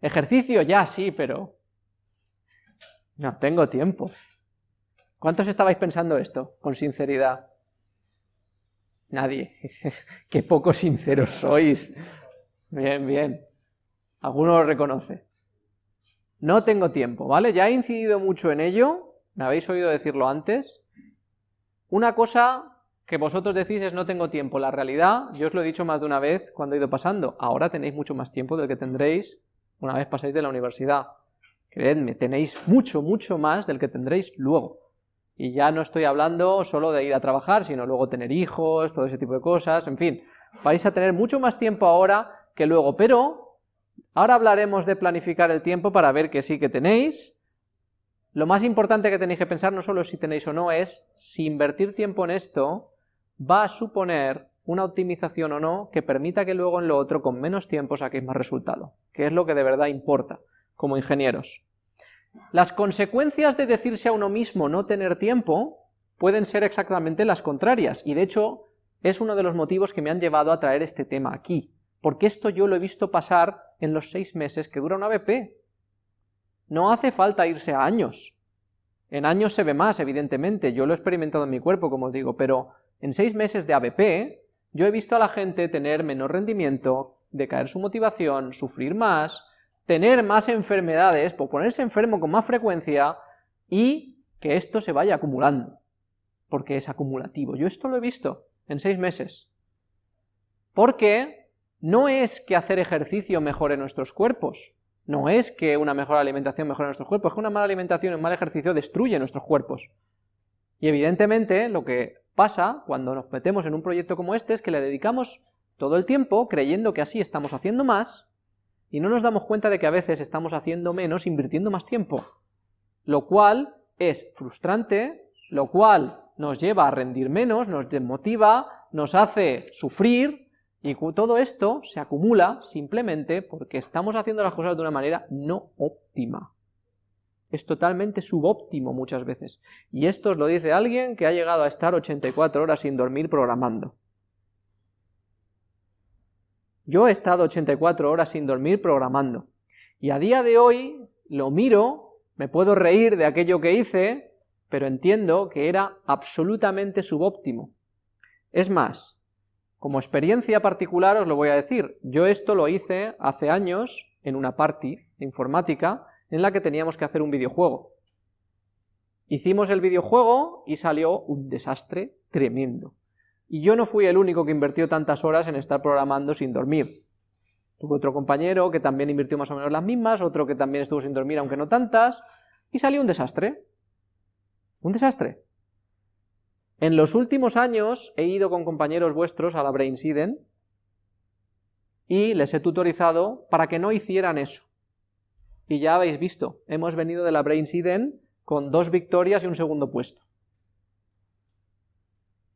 Ejercicio ya, sí, pero... No tengo tiempo. ¿Cuántos estabais pensando esto, con sinceridad? Nadie. Qué poco sinceros sois. Bien, bien. Alguno lo reconoce. No tengo tiempo, ¿vale? Ya he incidido mucho en ello, me habéis oído decirlo antes. Una cosa que vosotros decís es no tengo tiempo. La realidad, yo os lo he dicho más de una vez cuando he ido pasando, ahora tenéis mucho más tiempo del que tendréis una vez pasáis de la universidad. Creedme, tenéis mucho, mucho más del que tendréis luego. Y ya no estoy hablando solo de ir a trabajar, sino luego tener hijos, todo ese tipo de cosas, en fin. Vais a tener mucho más tiempo ahora que luego, pero ahora hablaremos de planificar el tiempo para ver que sí que tenéis. Lo más importante que tenéis que pensar no solo si tenéis o no es si invertir tiempo en esto va a suponer una optimización o no que permita que luego en lo otro con menos tiempo saquéis más resultado, que es lo que de verdad importa como ingenieros. Las consecuencias de decirse a uno mismo no tener tiempo pueden ser exactamente las contrarias, y de hecho es uno de los motivos que me han llevado a traer este tema aquí, porque esto yo lo he visto pasar en los seis meses que dura una ABP. No hace falta irse a años. En años se ve más, evidentemente, yo lo he experimentado en mi cuerpo, como os digo, pero en seis meses de ABP yo he visto a la gente tener menor rendimiento, decaer su motivación, sufrir más, tener más enfermedades, ponerse enfermo con más frecuencia, y que esto se vaya acumulando, porque es acumulativo. Yo esto lo he visto en seis meses. Porque no es que hacer ejercicio mejore nuestros cuerpos, no es que una mejor alimentación mejore nuestros cuerpos, es que una mala alimentación y un mal ejercicio destruye nuestros cuerpos. Y evidentemente lo que pasa cuando nos metemos en un proyecto como este es que le dedicamos todo el tiempo creyendo que así estamos haciendo más, y no nos damos cuenta de que a veces estamos haciendo menos invirtiendo más tiempo, lo cual es frustrante, lo cual nos lleva a rendir menos, nos desmotiva, nos hace sufrir, y todo esto se acumula simplemente porque estamos haciendo las cosas de una manera no óptima. Es totalmente subóptimo muchas veces. Y esto os lo dice alguien que ha llegado a estar 84 horas sin dormir programando. Yo he estado 84 horas sin dormir programando. Y a día de hoy lo miro, me puedo reír de aquello que hice, pero entiendo que era absolutamente subóptimo. Es más, como experiencia particular os lo voy a decir, yo esto lo hice hace años en una party informática en la que teníamos que hacer un videojuego. Hicimos el videojuego y salió un desastre tremendo. Y yo no fui el único que invirtió tantas horas en estar programando sin dormir. Tuve otro compañero que también invirtió más o menos las mismas, otro que también estuvo sin dormir aunque no tantas, y salió un desastre. Un desastre. En los últimos años he ido con compañeros vuestros a la Brainsiden y les he tutorizado para que no hicieran eso. Y ya habéis visto, hemos venido de la Brainsiden con dos victorias y un segundo puesto.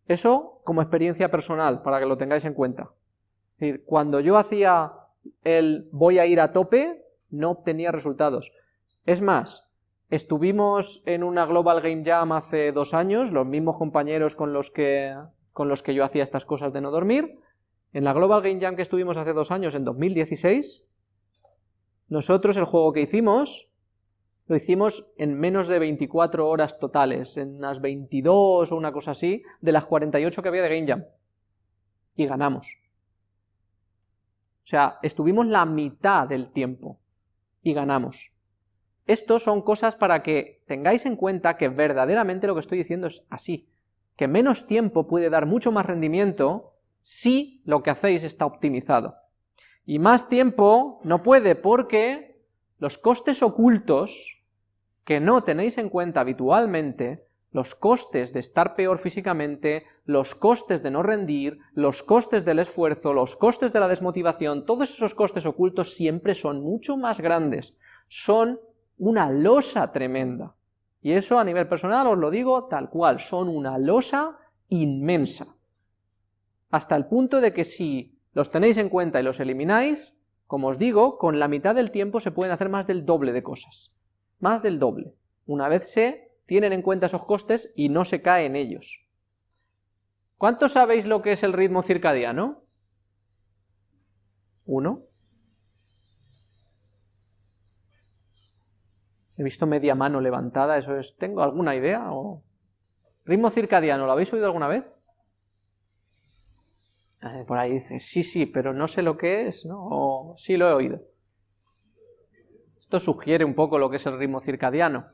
Eso como experiencia personal, para que lo tengáis en cuenta. Es decir, cuando yo hacía el voy a ir a tope, no obtenía resultados. Es más, estuvimos en una Global Game Jam hace dos años, los mismos compañeros con los que, con los que yo hacía estas cosas de no dormir, en la Global Game Jam que estuvimos hace dos años, en 2016, nosotros el juego que hicimos, lo hicimos en menos de 24 horas totales, en unas 22 o una cosa así, de las 48 que había de Game Jam. Y ganamos. O sea, estuvimos la mitad del tiempo y ganamos. Estos son cosas para que tengáis en cuenta que verdaderamente lo que estoy diciendo es así, que menos tiempo puede dar mucho más rendimiento si lo que hacéis está optimizado. Y más tiempo no puede porque los costes ocultos que no tenéis en cuenta habitualmente, los costes de estar peor físicamente, los costes de no rendir, los costes del esfuerzo, los costes de la desmotivación, todos esos costes ocultos siempre son mucho más grandes, son una losa tremenda. Y eso a nivel personal os lo digo tal cual, son una losa inmensa hasta el punto de que si los tenéis en cuenta y los elimináis, como os digo, con la mitad del tiempo se pueden hacer más del doble de cosas. Más del doble. Una vez se tienen en cuenta esos costes y no se cae en ellos. ¿Cuántos sabéis lo que es el ritmo circadiano? ¿Uno? He visto media mano levantada, eso es... ¿Tengo alguna idea? O... ¿Ritmo circadiano, lo habéis oído alguna vez? Eh, por ahí dice, sí, sí, pero no sé lo que es, ¿no? O sí lo he oído. Esto sugiere un poco lo que es el ritmo circadiano.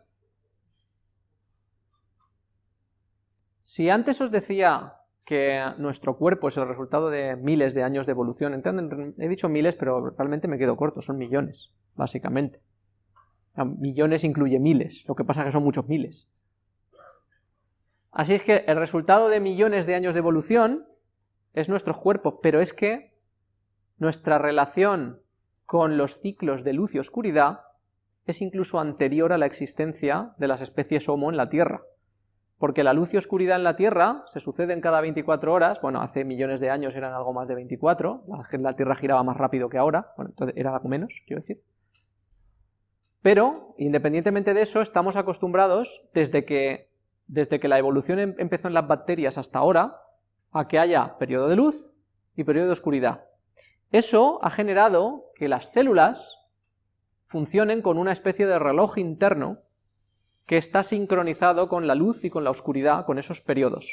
Si antes os decía que nuestro cuerpo es el resultado de miles de años de evolución, he dicho miles, pero realmente me quedo corto, son millones, básicamente. Millones incluye miles, lo que pasa es que son muchos miles. Así es que el resultado de millones de años de evolución es nuestro cuerpo, pero es que nuestra relación con los ciclos de luz y oscuridad es incluso anterior a la existencia de las especies Homo en la Tierra. Porque la luz y oscuridad en la Tierra se suceden cada 24 horas, bueno, hace millones de años eran algo más de 24, la, Tierra giraba más rápido que ahora, bueno, entonces era algo menos, quiero decir. Pero, independientemente de eso, estamos acostumbrados, desde que, desde que la evolución em, empezó en las bacterias hasta ahora, a que haya periodo de luz y periodo de oscuridad. Eso ha generado que las células funcionen con una especie de reloj interno que está sincronizado con la luz y con la oscuridad, con esos periodos.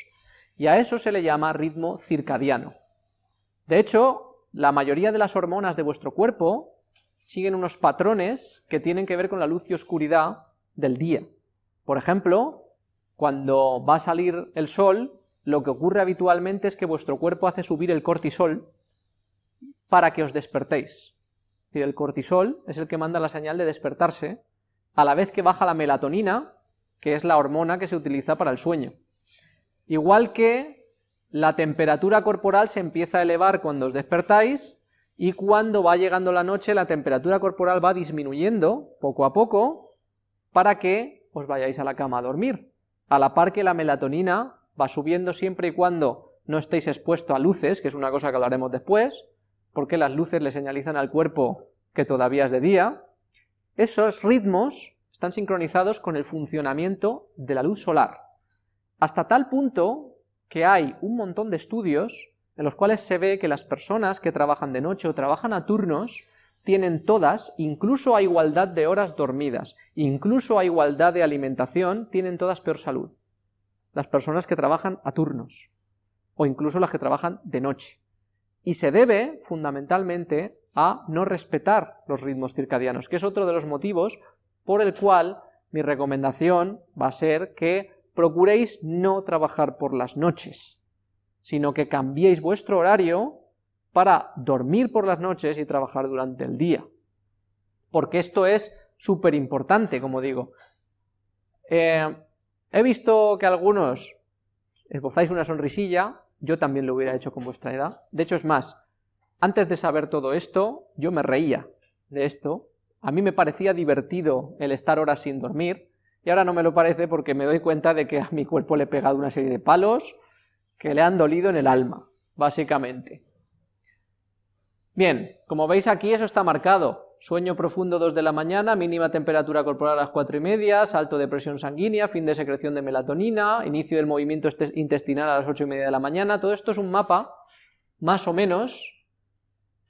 Y a eso se le llama ritmo circadiano. De hecho, la mayoría de las hormonas de vuestro cuerpo siguen unos patrones que tienen que ver con la luz y oscuridad del día. Por ejemplo, cuando va a salir el sol, lo que ocurre habitualmente es que vuestro cuerpo hace subir el cortisol para que os despertéis. El cortisol es el que manda la señal de despertarse, a la vez que baja la melatonina, que es la hormona que se utiliza para el sueño. Igual que la temperatura corporal se empieza a elevar cuando os despertáis, y cuando va llegando la noche la temperatura corporal va disminuyendo poco a poco para que os vayáis a la cama a dormir, a la par que la melatonina va subiendo siempre y cuando no estéis expuesto a luces, que es una cosa que hablaremos después, porque las luces le señalizan al cuerpo que todavía es de día, esos ritmos están sincronizados con el funcionamiento de la luz solar, hasta tal punto que hay un montón de estudios en los cuales se ve que las personas que trabajan de noche o trabajan a turnos tienen todas, incluso a igualdad de horas dormidas, incluso a igualdad de alimentación, tienen todas peor salud las personas que trabajan a turnos, o incluso las que trabajan de noche. Y se debe, fundamentalmente, a no respetar los ritmos circadianos, que es otro de los motivos por el cual mi recomendación va a ser que procuréis no trabajar por las noches, sino que cambiéis vuestro horario para dormir por las noches y trabajar durante el día. Porque esto es súper importante, como digo. Eh, He visto que algunos esbozáis una sonrisilla, yo también lo hubiera hecho con vuestra edad. De hecho, es más, antes de saber todo esto, yo me reía de esto, a mí me parecía divertido el estar horas sin dormir, y ahora no me lo parece porque me doy cuenta de que a mi cuerpo le he pegado una serie de palos que le han dolido en el alma, básicamente. Bien, como veis aquí eso está marcado, sueño profundo 2 de la mañana, mínima temperatura corporal a las 4 y media, salto de presión sanguínea, fin de secreción de melatonina, inicio del movimiento este-, intestinal a las 8 y media de la mañana, todo esto es un mapa, más o menos,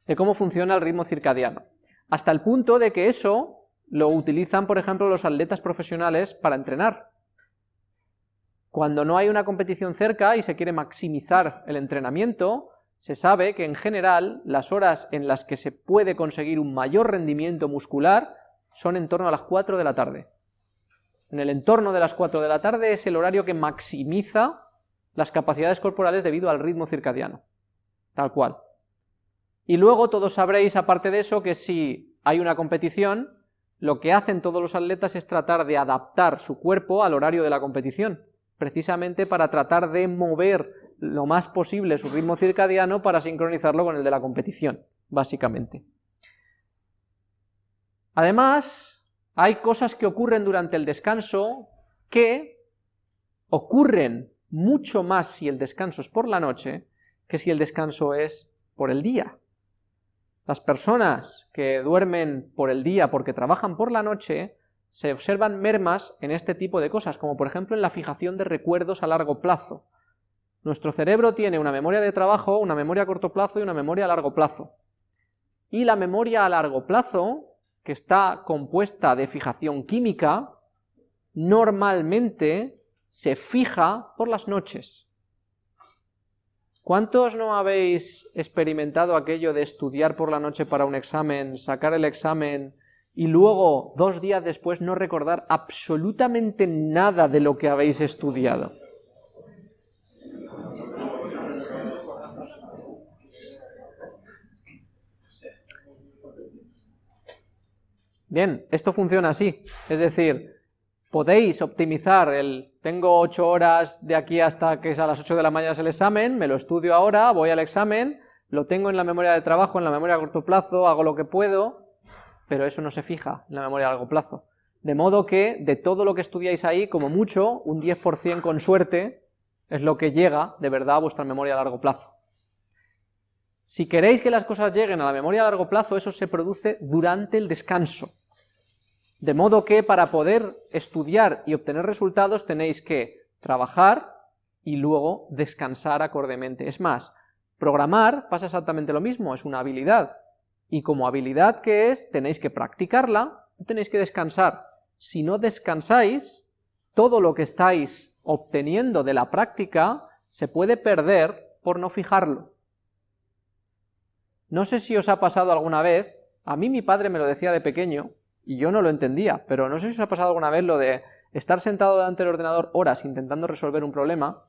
de cómo funciona el ritmo circadiano, hasta el punto de que eso lo utilizan, por ejemplo, los atletas profesionales para entrenar. Cuando no hay una competición cerca y se quiere maximizar el entrenamiento, se sabe que en general las horas en las que se puede conseguir un mayor rendimiento muscular son en torno a las 4 de la tarde. En el entorno de las 4 de la tarde es el horario que maximiza las capacidades corporales debido al ritmo circadiano, tal cual. Y luego todos sabréis, aparte de eso, que si hay una competición, lo que hacen todos los atletas es tratar de adaptar su cuerpo al horario de la competición, precisamente para tratar de mover lo más posible su ritmo circadiano para sincronizarlo con el de la competición, básicamente. Además, hay cosas que ocurren durante el descanso que ocurren mucho más si el descanso es por la noche que si el descanso es por el día. Las personas que duermen por el día porque trabajan por la noche se observan mermas en este tipo de cosas, como por ejemplo en la fijación de recuerdos a largo plazo. Nuestro cerebro tiene una memoria de trabajo, una memoria a corto plazo y una memoria a largo plazo. Y la memoria a largo plazo, que está compuesta de fijación química, normalmente se fija por las noches. ¿Cuántos no habéis experimentado aquello de estudiar por la noche para un examen, sacar el examen y luego, dos días después, no recordar absolutamente nada de lo que habéis estudiado? Bien, esto funciona así, es decir, podéis optimizar el tengo 8 horas de aquí hasta que es a las 8 de la mañana el examen, me lo estudio ahora, voy al examen, lo tengo en la memoria de trabajo, en la memoria a corto plazo, hago lo que puedo, pero eso no se fija en la memoria a largo plazo. De modo que de todo lo que estudiáis ahí, como mucho, un 10% con suerte es lo que llega de verdad a vuestra memoria a largo plazo. Si queréis que las cosas lleguen a la memoria a largo plazo, eso se produce durante el descanso. De modo que para poder estudiar y obtener resultados tenéis que trabajar y luego descansar acordemente. Es más, programar pasa exactamente lo mismo, es una habilidad, y como habilidad que es, tenéis que practicarla y tenéis que descansar. Si no descansáis, todo lo que estáis obteniendo de la práctica se puede perder por no fijarlo. No sé si os ha pasado alguna vez, a mí mi padre me lo decía de pequeño, y yo no lo entendía, pero no sé si os ha pasado alguna vez lo de estar sentado delante del ordenador horas intentando resolver un problema,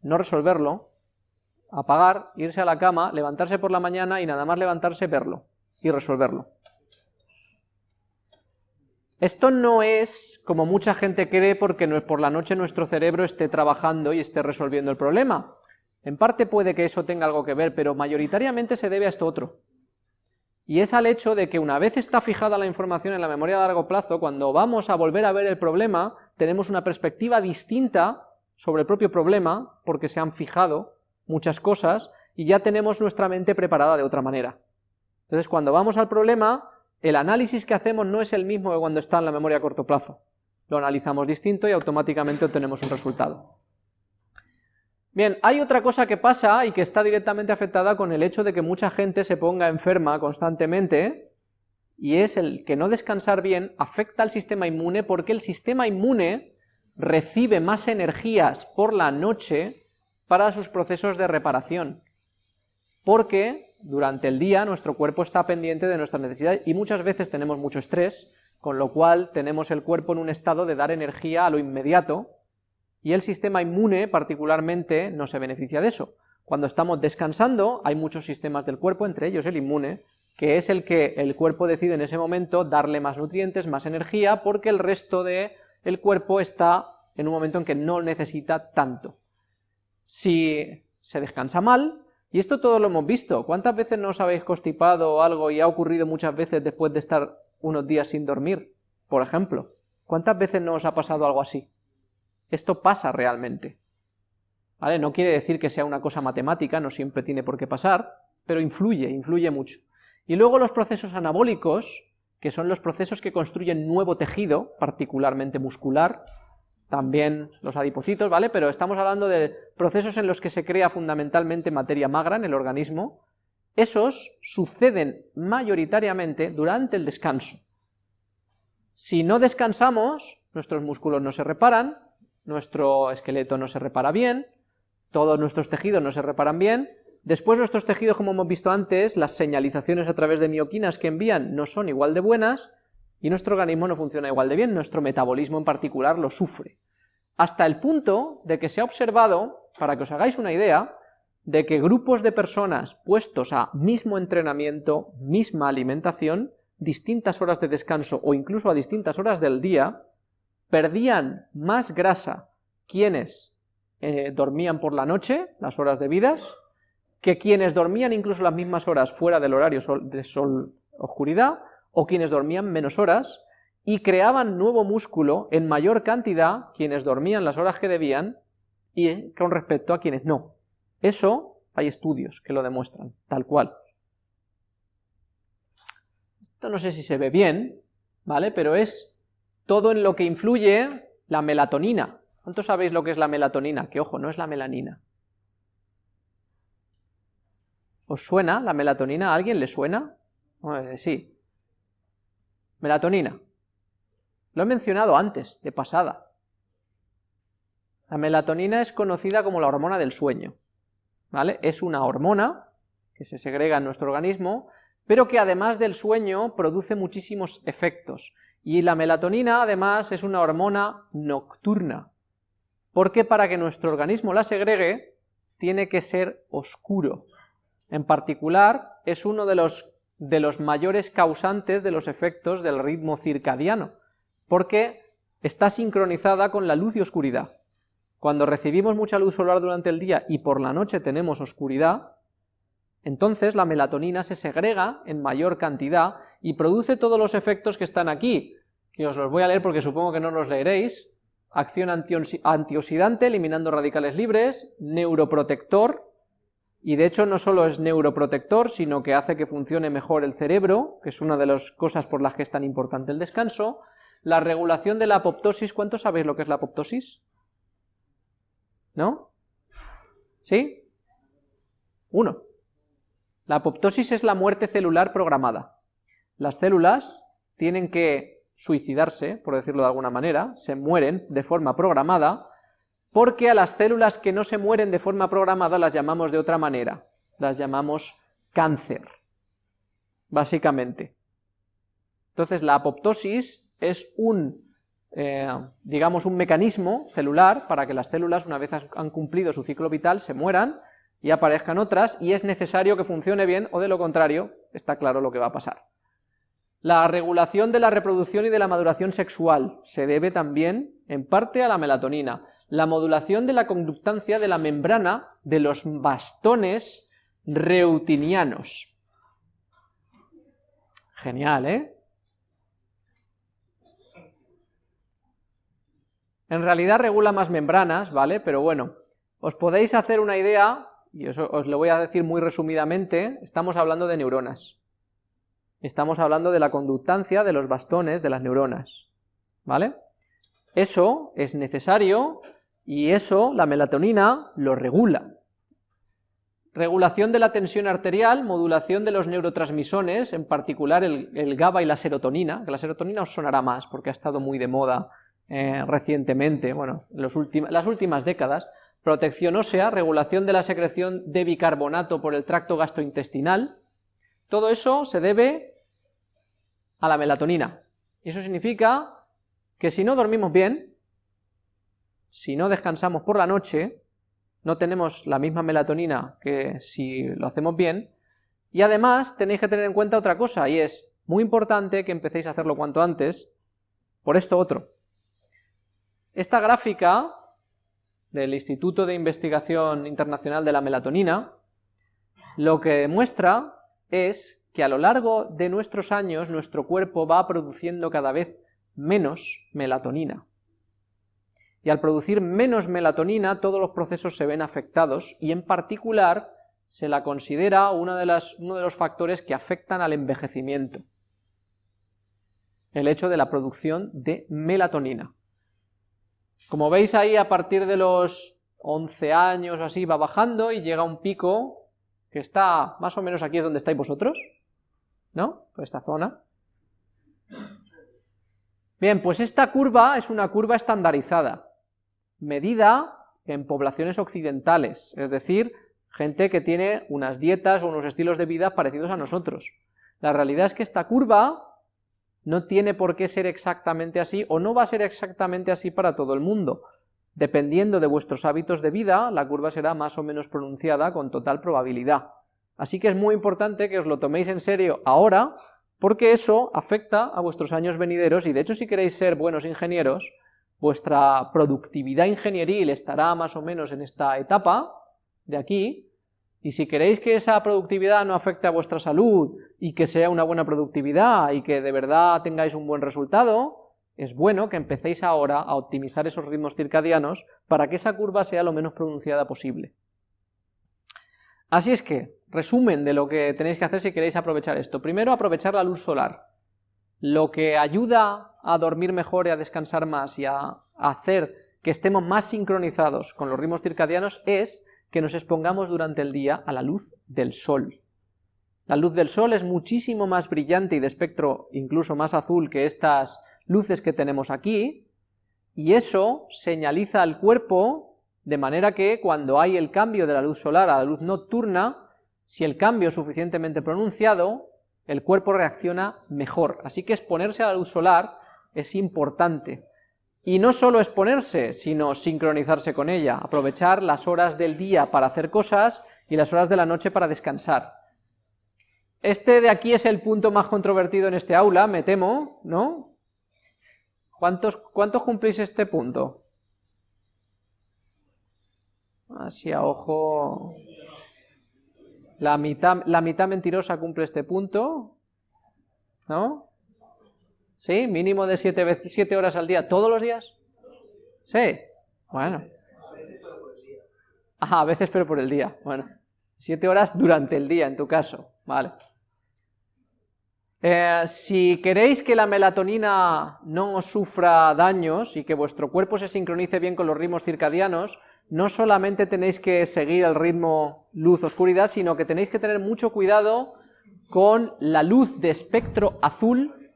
no resolverlo, apagar, irse a la cama, levantarse por la mañana y nada más levantarse, verlo y resolverlo. Esto no es como mucha gente cree porque por la noche nuestro cerebro esté trabajando y esté resolviendo el problema. En parte puede que eso tenga algo que ver, pero mayoritariamente se debe a esto otro y es al hecho de que una vez está fijada la información en la memoria a largo plazo, cuando vamos a volver a ver el problema, tenemos una perspectiva distinta sobre el propio problema, porque se han fijado muchas cosas, y ya tenemos nuestra mente preparada de otra manera. Entonces cuando vamos al problema, el análisis que hacemos no es el mismo que cuando está en la memoria a corto plazo. Lo analizamos distinto y automáticamente obtenemos un resultado. Bien, hay otra cosa que pasa y que está directamente afectada con el hecho de que mucha gente se ponga enferma constantemente, y es el que no descansar bien afecta al sistema inmune porque el sistema inmune recibe más energías por la noche para sus procesos de reparación, porque durante el día nuestro cuerpo está pendiente de nuestras necesidades y muchas veces tenemos mucho estrés, con lo cual tenemos el cuerpo en un estado de dar energía a lo inmediato, y el sistema inmune particularmente no se beneficia de eso. Cuando estamos descansando hay muchos sistemas del cuerpo, entre ellos el inmune, que es el que el cuerpo decide en ese momento darle más nutrientes, más energía, porque el resto del el cuerpo está en un momento en que no necesita tanto. Si se descansa mal, y esto todo lo hemos visto, ¿cuántas veces no os habéis constipado o algo y ha ocurrido muchas veces después de estar unos días sin dormir, por ejemplo? ¿Cuántas veces nos ha pasado algo así? Esto pasa realmente. ¿Vale? No quiere decir que sea una cosa matemática, no siempre tiene por qué pasar, pero influye, influye mucho. Y luego los procesos anabólicos, que son los procesos que construyen nuevo tejido, particularmente muscular, también los adipocitos, ¿vale? Pero estamos hablando de procesos en los que se crea fundamentalmente materia magra en el organismo, esos suceden mayoritariamente durante el descanso. Si no descansamos, nuestros músculos no se reparan, nuestro esqueleto no se repara bien, todos nuestros tejidos no se reparan bien, después nuestros tejidos, como hemos visto antes, las señalizaciones a través de mioquinas que envían no son igual de buenas, y nuestro organismo no funciona igual de bien, nuestro metabolismo en particular lo sufre. Hasta el punto de que se ha observado, para que os hagáis una idea, de que grupos de personas puestos a mismo entrenamiento, misma alimentación, distintas horas de descanso o incluso a distintas horas del día, perdían más grasa quienes eh, dormían por la noche, las horas debidas, que quienes dormían incluso las mismas horas fuera del horario de sol-oscuridad, o quienes dormían menos horas, y creaban nuevo músculo en mayor cantidad quienes dormían las horas que debían, y con respecto a quienes no. Eso hay estudios que lo demuestran, tal cual. Esto no sé si se ve bien, ¿vale? Pero es todo en lo que influye la melatonina. ¿Cuántos sabéis lo que es la melatonina? Que ojo, no es la melanina. ¿Os suena la melatonina? ¿A alguien le suena? sí. Melatonina. Lo he mencionado antes, de pasada. La melatonina es conocida como la hormona del sueño. ¿vale? Es una hormona que se segrega en nuestro organismo, pero que además del sueño produce muchísimos efectos. Y la melatonina además es una hormona nocturna, porque para que nuestro organismo la segregue tiene que ser oscuro. En particular, es uno de los, de los mayores causantes de los efectos del ritmo circadiano, porque está sincronizada con la luz y oscuridad. Cuando recibimos mucha luz solar durante el día y por la noche tenemos oscuridad, entonces la melatonina se segrega en mayor cantidad y produce todos los efectos que están aquí, que os los voy a leer porque supongo que no los leeréis, acción antioxidante, eliminando radicales libres, neuroprotector, y de hecho no solo es neuroprotector, sino que hace que funcione mejor el cerebro, que es una de las cosas por las que es tan importante el descanso, la regulación de la apoptosis, ¿cuántos sabéis lo que es la apoptosis? ¿No? ¿Sí? Uno. La apoptosis es la muerte celular programada. Las células tienen que suicidarse, por decirlo de alguna manera, se mueren de forma programada, porque a las células que no se mueren de forma programada las llamamos de otra manera, las llamamos cáncer, básicamente. Entonces la apoptosis es un eh, digamos, un mecanismo celular para que las células, una vez han cumplido su ciclo vital, se mueran y aparezcan otras, y es necesario que funcione bien, o de lo contrario, está claro lo que va a pasar. La regulación de la reproducción y de la maduración sexual se debe también, en parte, a la melatonina. La modulación de la conductancia de la membrana de los bastones reutinianos. Genial, ¿eh? En realidad regula más membranas, ¿vale? Pero bueno, os podéis hacer una idea, y eso os lo voy a decir muy resumidamente, estamos hablando de neuronas. Estamos hablando de la conductancia de los bastones de las neuronas, ¿vale? Eso es necesario y eso, la melatonina, lo regula. Regulación de la tensión arterial, modulación de los neurotransmisores, en particular el, el GABA y la serotonina, que la serotonina os sonará más porque ha estado muy de moda eh, recientemente, bueno, las últimas décadas, protección ósea, regulación de la secreción de bicarbonato por el tracto gastrointestinal, todo eso se debe a la melatonina. Y eso significa que si no dormimos bien, si no descansamos por la noche, no tenemos la misma melatonina que si lo hacemos bien, y además tenéis que tener en cuenta otra cosa, y es muy importante que empecéis a hacerlo cuanto antes, por esto otro. Esta gráfica del Instituto de Investigación Internacional de la Melatonina lo que demuestra es que a lo largo de nuestros años nuestro cuerpo va produciendo cada vez menos melatonina. Y al producir menos melatonina, todos los procesos se ven afectados, y en particular se la considera una de las, uno de los factores que afectan al envejecimiento. El hecho de la producción de melatonina. Como veis ahí, a partir de los 11 años así, va bajando y llega un pico que está más o menos aquí es donde estáis vosotros, ¿no? Por esta zona. Bien, pues esta curva es una curva estandarizada, medida en poblaciones occidentales, es decir, gente que tiene unas dietas o unos estilos de vida parecidos a nosotros. La realidad es que esta curva no tiene por qué ser exactamente así, o no va a ser exactamente así para todo el mundo. Dependiendo de vuestros hábitos de vida, la curva será más o menos pronunciada con total probabilidad. Así que es muy importante que os lo toméis en serio ahora, porque eso afecta a vuestros años venideros, y de hecho si queréis ser buenos ingenieros, vuestra productividad ingenieril estará más o menos en esta etapa, de aquí, y si queréis que esa productividad no afecte a vuestra salud, y que sea una buena productividad, y que de verdad tengáis un buen resultado, es bueno que empecéis ahora a optimizar esos ritmos circadianos para que esa curva sea lo menos pronunciada posible. Así es que, resumen de lo que tenéis que hacer si queréis aprovechar esto. Primero, aprovechar la luz solar. Lo que ayuda a dormir mejor y a descansar más y a hacer que estemos más sincronizados con los ritmos circadianos es que nos expongamos durante el día a la luz del sol. La luz del sol es muchísimo más brillante y de espectro incluso más azul que estas luces que tenemos aquí, y eso señaliza al cuerpo de manera que cuando hay el cambio de la luz solar a la luz nocturna, si el cambio es suficientemente pronunciado, el cuerpo reacciona mejor. Así que exponerse a la luz solar es importante. Y no solo exponerse, sino sincronizarse con ella, aprovechar las horas del día para hacer cosas y las horas de la noche para descansar. Este de aquí es el punto más controvertido en este aula, me temo, ¿no? ¿Cuántos, cuántos cumplís este punto? Así a ojo... La mitad, la mitad mentirosa cumple este punto, ¿no? ¿Sí? Mínimo de siete, siete horas al día, ¿todos los días? Sí, bueno. Ajá, a veces pero por el día, bueno. Siete horas durante el día, en tu caso, vale. Eh, si queréis que la melatonina no sufra daños y que vuestro cuerpo se sincronice bien con los ritmos circadianos, no solamente tenéis que seguir el ritmo luz-oscuridad, sino que tenéis que tener mucho cuidado con la luz de espectro azul,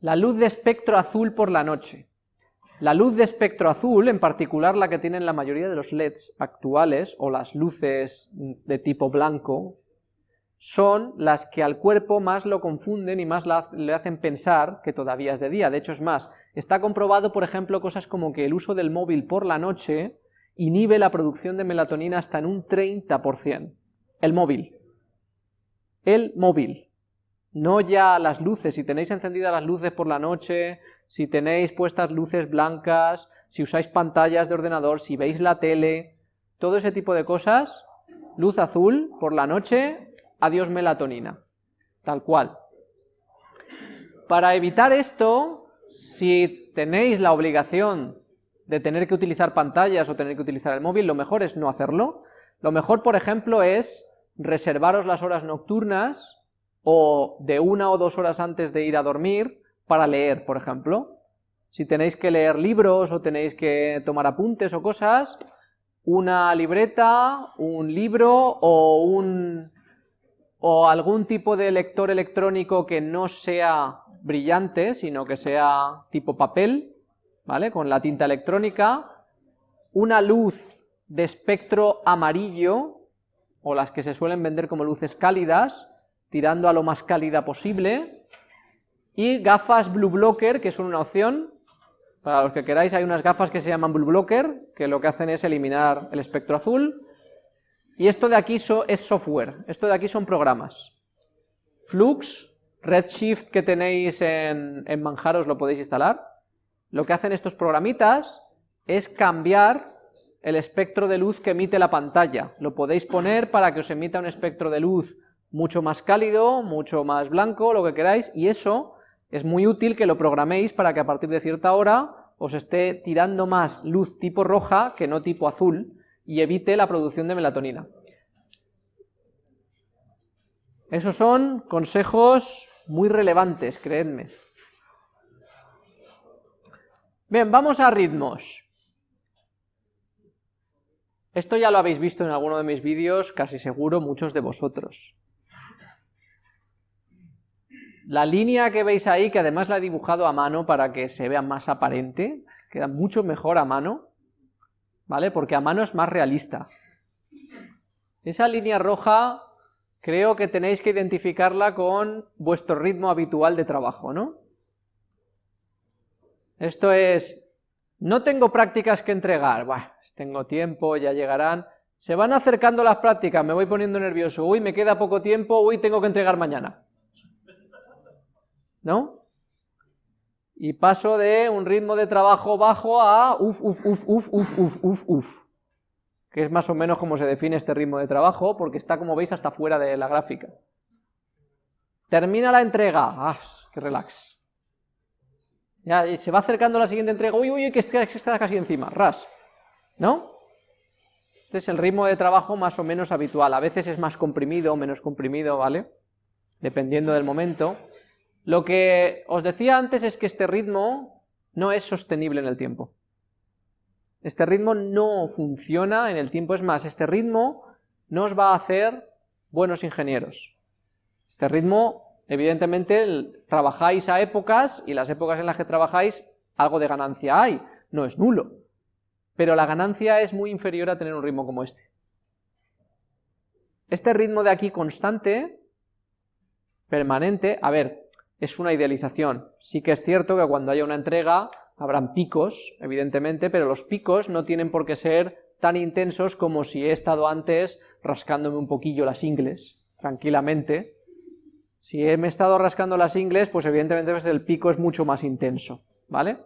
la luz de espectro azul por la noche. La luz de espectro azul, en particular la que tienen la mayoría de los LEDs actuales, o las luces de tipo blanco, son las que al cuerpo más lo confunden y más le hacen pensar que todavía es de día. De hecho, es más, está comprobado, por ejemplo, cosas como que el uso del móvil por la noche inhibe la producción de melatonina hasta en un 30%. El móvil. El móvil. No ya las luces, si tenéis encendidas las luces por la noche, si tenéis puestas luces blancas, si usáis pantallas de ordenador, si veis la tele, todo ese tipo de cosas, luz azul por la noche adiós melatonina, tal cual. Para evitar esto, si tenéis la obligación de tener que utilizar pantallas o tener que utilizar el móvil, lo mejor es no hacerlo. Lo mejor, por ejemplo, es reservaros las horas nocturnas o de una o dos horas antes de ir a dormir para leer, por ejemplo. Si tenéis que leer libros o tenéis que tomar apuntes o cosas, una libreta, un libro o un o algún tipo de lector electrónico que no sea brillante, sino que sea tipo papel, ¿vale? Con la tinta electrónica, una luz de espectro amarillo, o las que se suelen vender como luces cálidas, tirando a lo más cálida posible, y gafas Blue Blocker, que son una opción, para los que queráis hay unas gafas que se llaman Blue Blocker, que lo que hacen es eliminar el espectro azul, y esto de aquí es software, esto de aquí son programas. Flux, Redshift que tenéis en, en Manjaros lo podéis instalar. Lo que hacen estos programitas es cambiar el espectro de luz que emite la pantalla. Lo podéis poner para que os emita un espectro de luz mucho más cálido, mucho más blanco, lo que queráis, y eso Es muy útil que lo programéis para que a partir de cierta hora os esté tirando más luz tipo roja que no tipo azul y evite la producción de melatonina. Esos son consejos muy relevantes, creedme. Bien, vamos a ritmos. Esto ya lo habéis visto en alguno de mis vídeos, casi seguro muchos de vosotros. La línea que veis ahí, que además la he dibujado a mano para que se vea más aparente, queda mucho mejor a mano, ¿vale? Porque a mano es más realista. Esa línea roja creo que tenéis que identificarla con vuestro ritmo habitual de trabajo, ¿no? Esto es, no tengo prácticas que entregar, bueno, tengo tiempo, ya llegarán, se van acercando las prácticas, me voy poniendo nervioso, uy, me queda poco tiempo, uy, tengo que entregar mañana. ¿No? Y paso de un ritmo de trabajo bajo a uf, uf, uf, uf, uf, uf, uf, uf que es más o menos como se define este ritmo de trabajo, porque está, como veis, hasta fuera de la gráfica. Termina la entrega, ¡ah, qué relax! Se va acercando la siguiente entrega, uy, uy, que está, que está casi encima, ras, ¿no? Este es el ritmo de trabajo más o menos habitual, a veces es más comprimido o menos comprimido, ¿vale? Dependiendo del momento. Lo que os decía antes es que este ritmo no es sostenible en el tiempo. Este ritmo no funciona en el tiempo, es más, este ritmo no os va a hacer buenos ingenieros. Este ritmo, evidentemente, trabajáis a épocas, y las épocas en las que trabajáis, algo de ganancia hay, no es nulo, pero la ganancia es muy inferior a tener un ritmo como este. Este ritmo de aquí constante, permanente, a ver, es una idealización. Sí que es cierto que cuando haya una entrega, habrán picos, evidentemente, pero los picos no tienen por qué ser tan intensos como si he estado antes rascándome un poquillo las ingles, tranquilamente. Si he estado rascando las ingles, pues evidentemente pues el pico es mucho más intenso, ¿vale?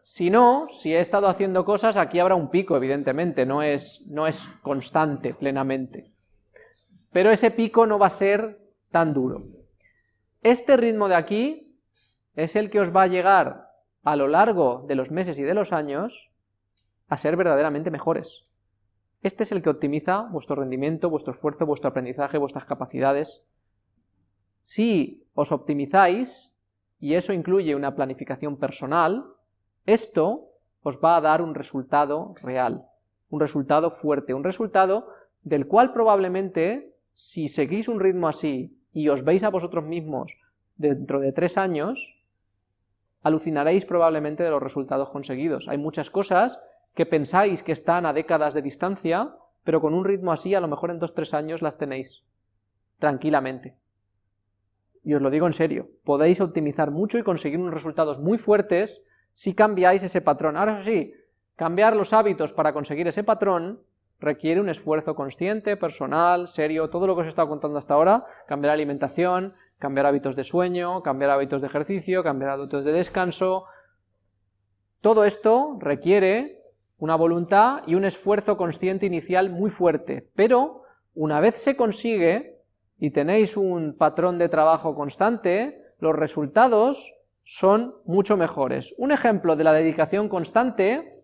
Si no, si he estado haciendo cosas, aquí habrá un pico, evidentemente, no es, no es constante plenamente. Pero ese pico no va a ser tan duro. Este ritmo de aquí es el que os va a llegar a lo largo de los meses y de los años a ser verdaderamente mejores. Este es el que optimiza vuestro rendimiento, vuestro esfuerzo, vuestro aprendizaje, vuestras capacidades. Si os optimizáis, y eso incluye una planificación personal, esto os va a dar un resultado real, un resultado fuerte, un resultado del cual probablemente, si seguís un ritmo así y os veis a vosotros mismos dentro de tres años, alucinaréis probablemente de los resultados conseguidos. Hay muchas cosas que pensáis que están a décadas de distancia, pero con un ritmo así a lo mejor en dos tres años las tenéis, tranquilamente. Y os lo digo en serio, podéis optimizar mucho y conseguir unos resultados muy fuertes si cambiáis ese patrón. Ahora eso sí, cambiar los hábitos para conseguir ese patrón requiere un esfuerzo consciente, personal, serio, todo lo que os he estado contando hasta ahora, cambiar alimentación, cambiar hábitos de sueño, cambiar hábitos de ejercicio, cambiar hábitos de descanso. Todo esto requiere una voluntad y un esfuerzo consciente inicial muy fuerte, pero una vez se consigue y tenéis un patrón de trabajo constante, los resultados son mucho mejores. Un ejemplo de la dedicación constante,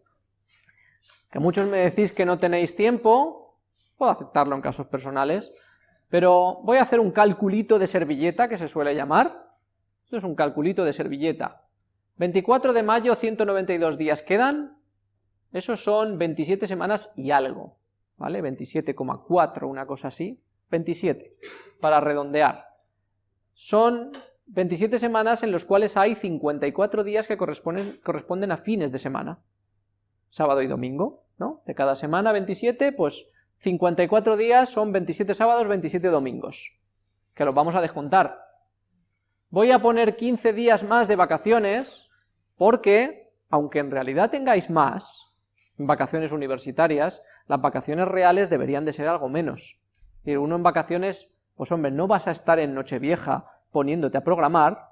que muchos me decís que no tenéis tiempo, puedo aceptarlo en casos personales, pero voy a hacer un calculito de servilleta, que se suele llamar. Esto es un calculito de servilleta. 24 de mayo, 192 días quedan. Esos son 27 semanas y algo, ¿vale? 27,4, una cosa así. 27, para redondear. Son 27 semanas en los cuales hay 54 días que corresponden, corresponden a fines de semana. Sábado y domingo, ¿no? De cada semana 27, pues 54 días son 27 sábados, 27 domingos, que los vamos a descontar. Voy a poner 15 días más de vacaciones, porque, aunque en realidad tengáis más, vacaciones universitarias, las vacaciones reales deberían de ser algo menos. Uno en vacaciones, pues hombre, no vas a estar en Nochevieja poniéndote a programar,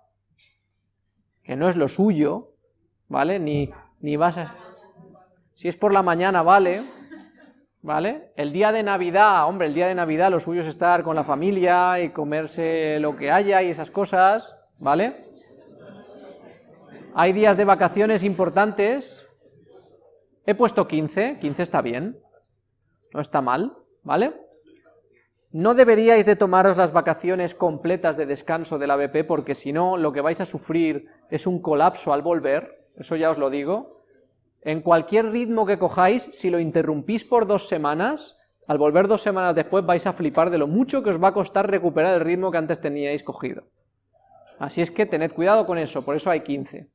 que no es lo suyo, ¿vale? Ni, ni vas a... Si es por la mañana, vale, ¿vale? El día de Navidad, hombre, el día de Navidad lo suyo es estar con la familia y comerse lo que haya y esas cosas, ¿vale? Hay días de vacaciones importantes. He puesto 15, 15 está bien. No está mal, ¿vale? No deberíais de tomaros las vacaciones completas de descanso del ABP, porque si no, lo que vais a sufrir es un colapso al volver, eso ya os lo digo. En cualquier ritmo que cojáis, si lo interrumpís por dos semanas, al volver dos semanas después vais a flipar de lo mucho que os va a costar recuperar el ritmo que antes teníais cogido. Así es que tened cuidado con eso, por eso hay 15.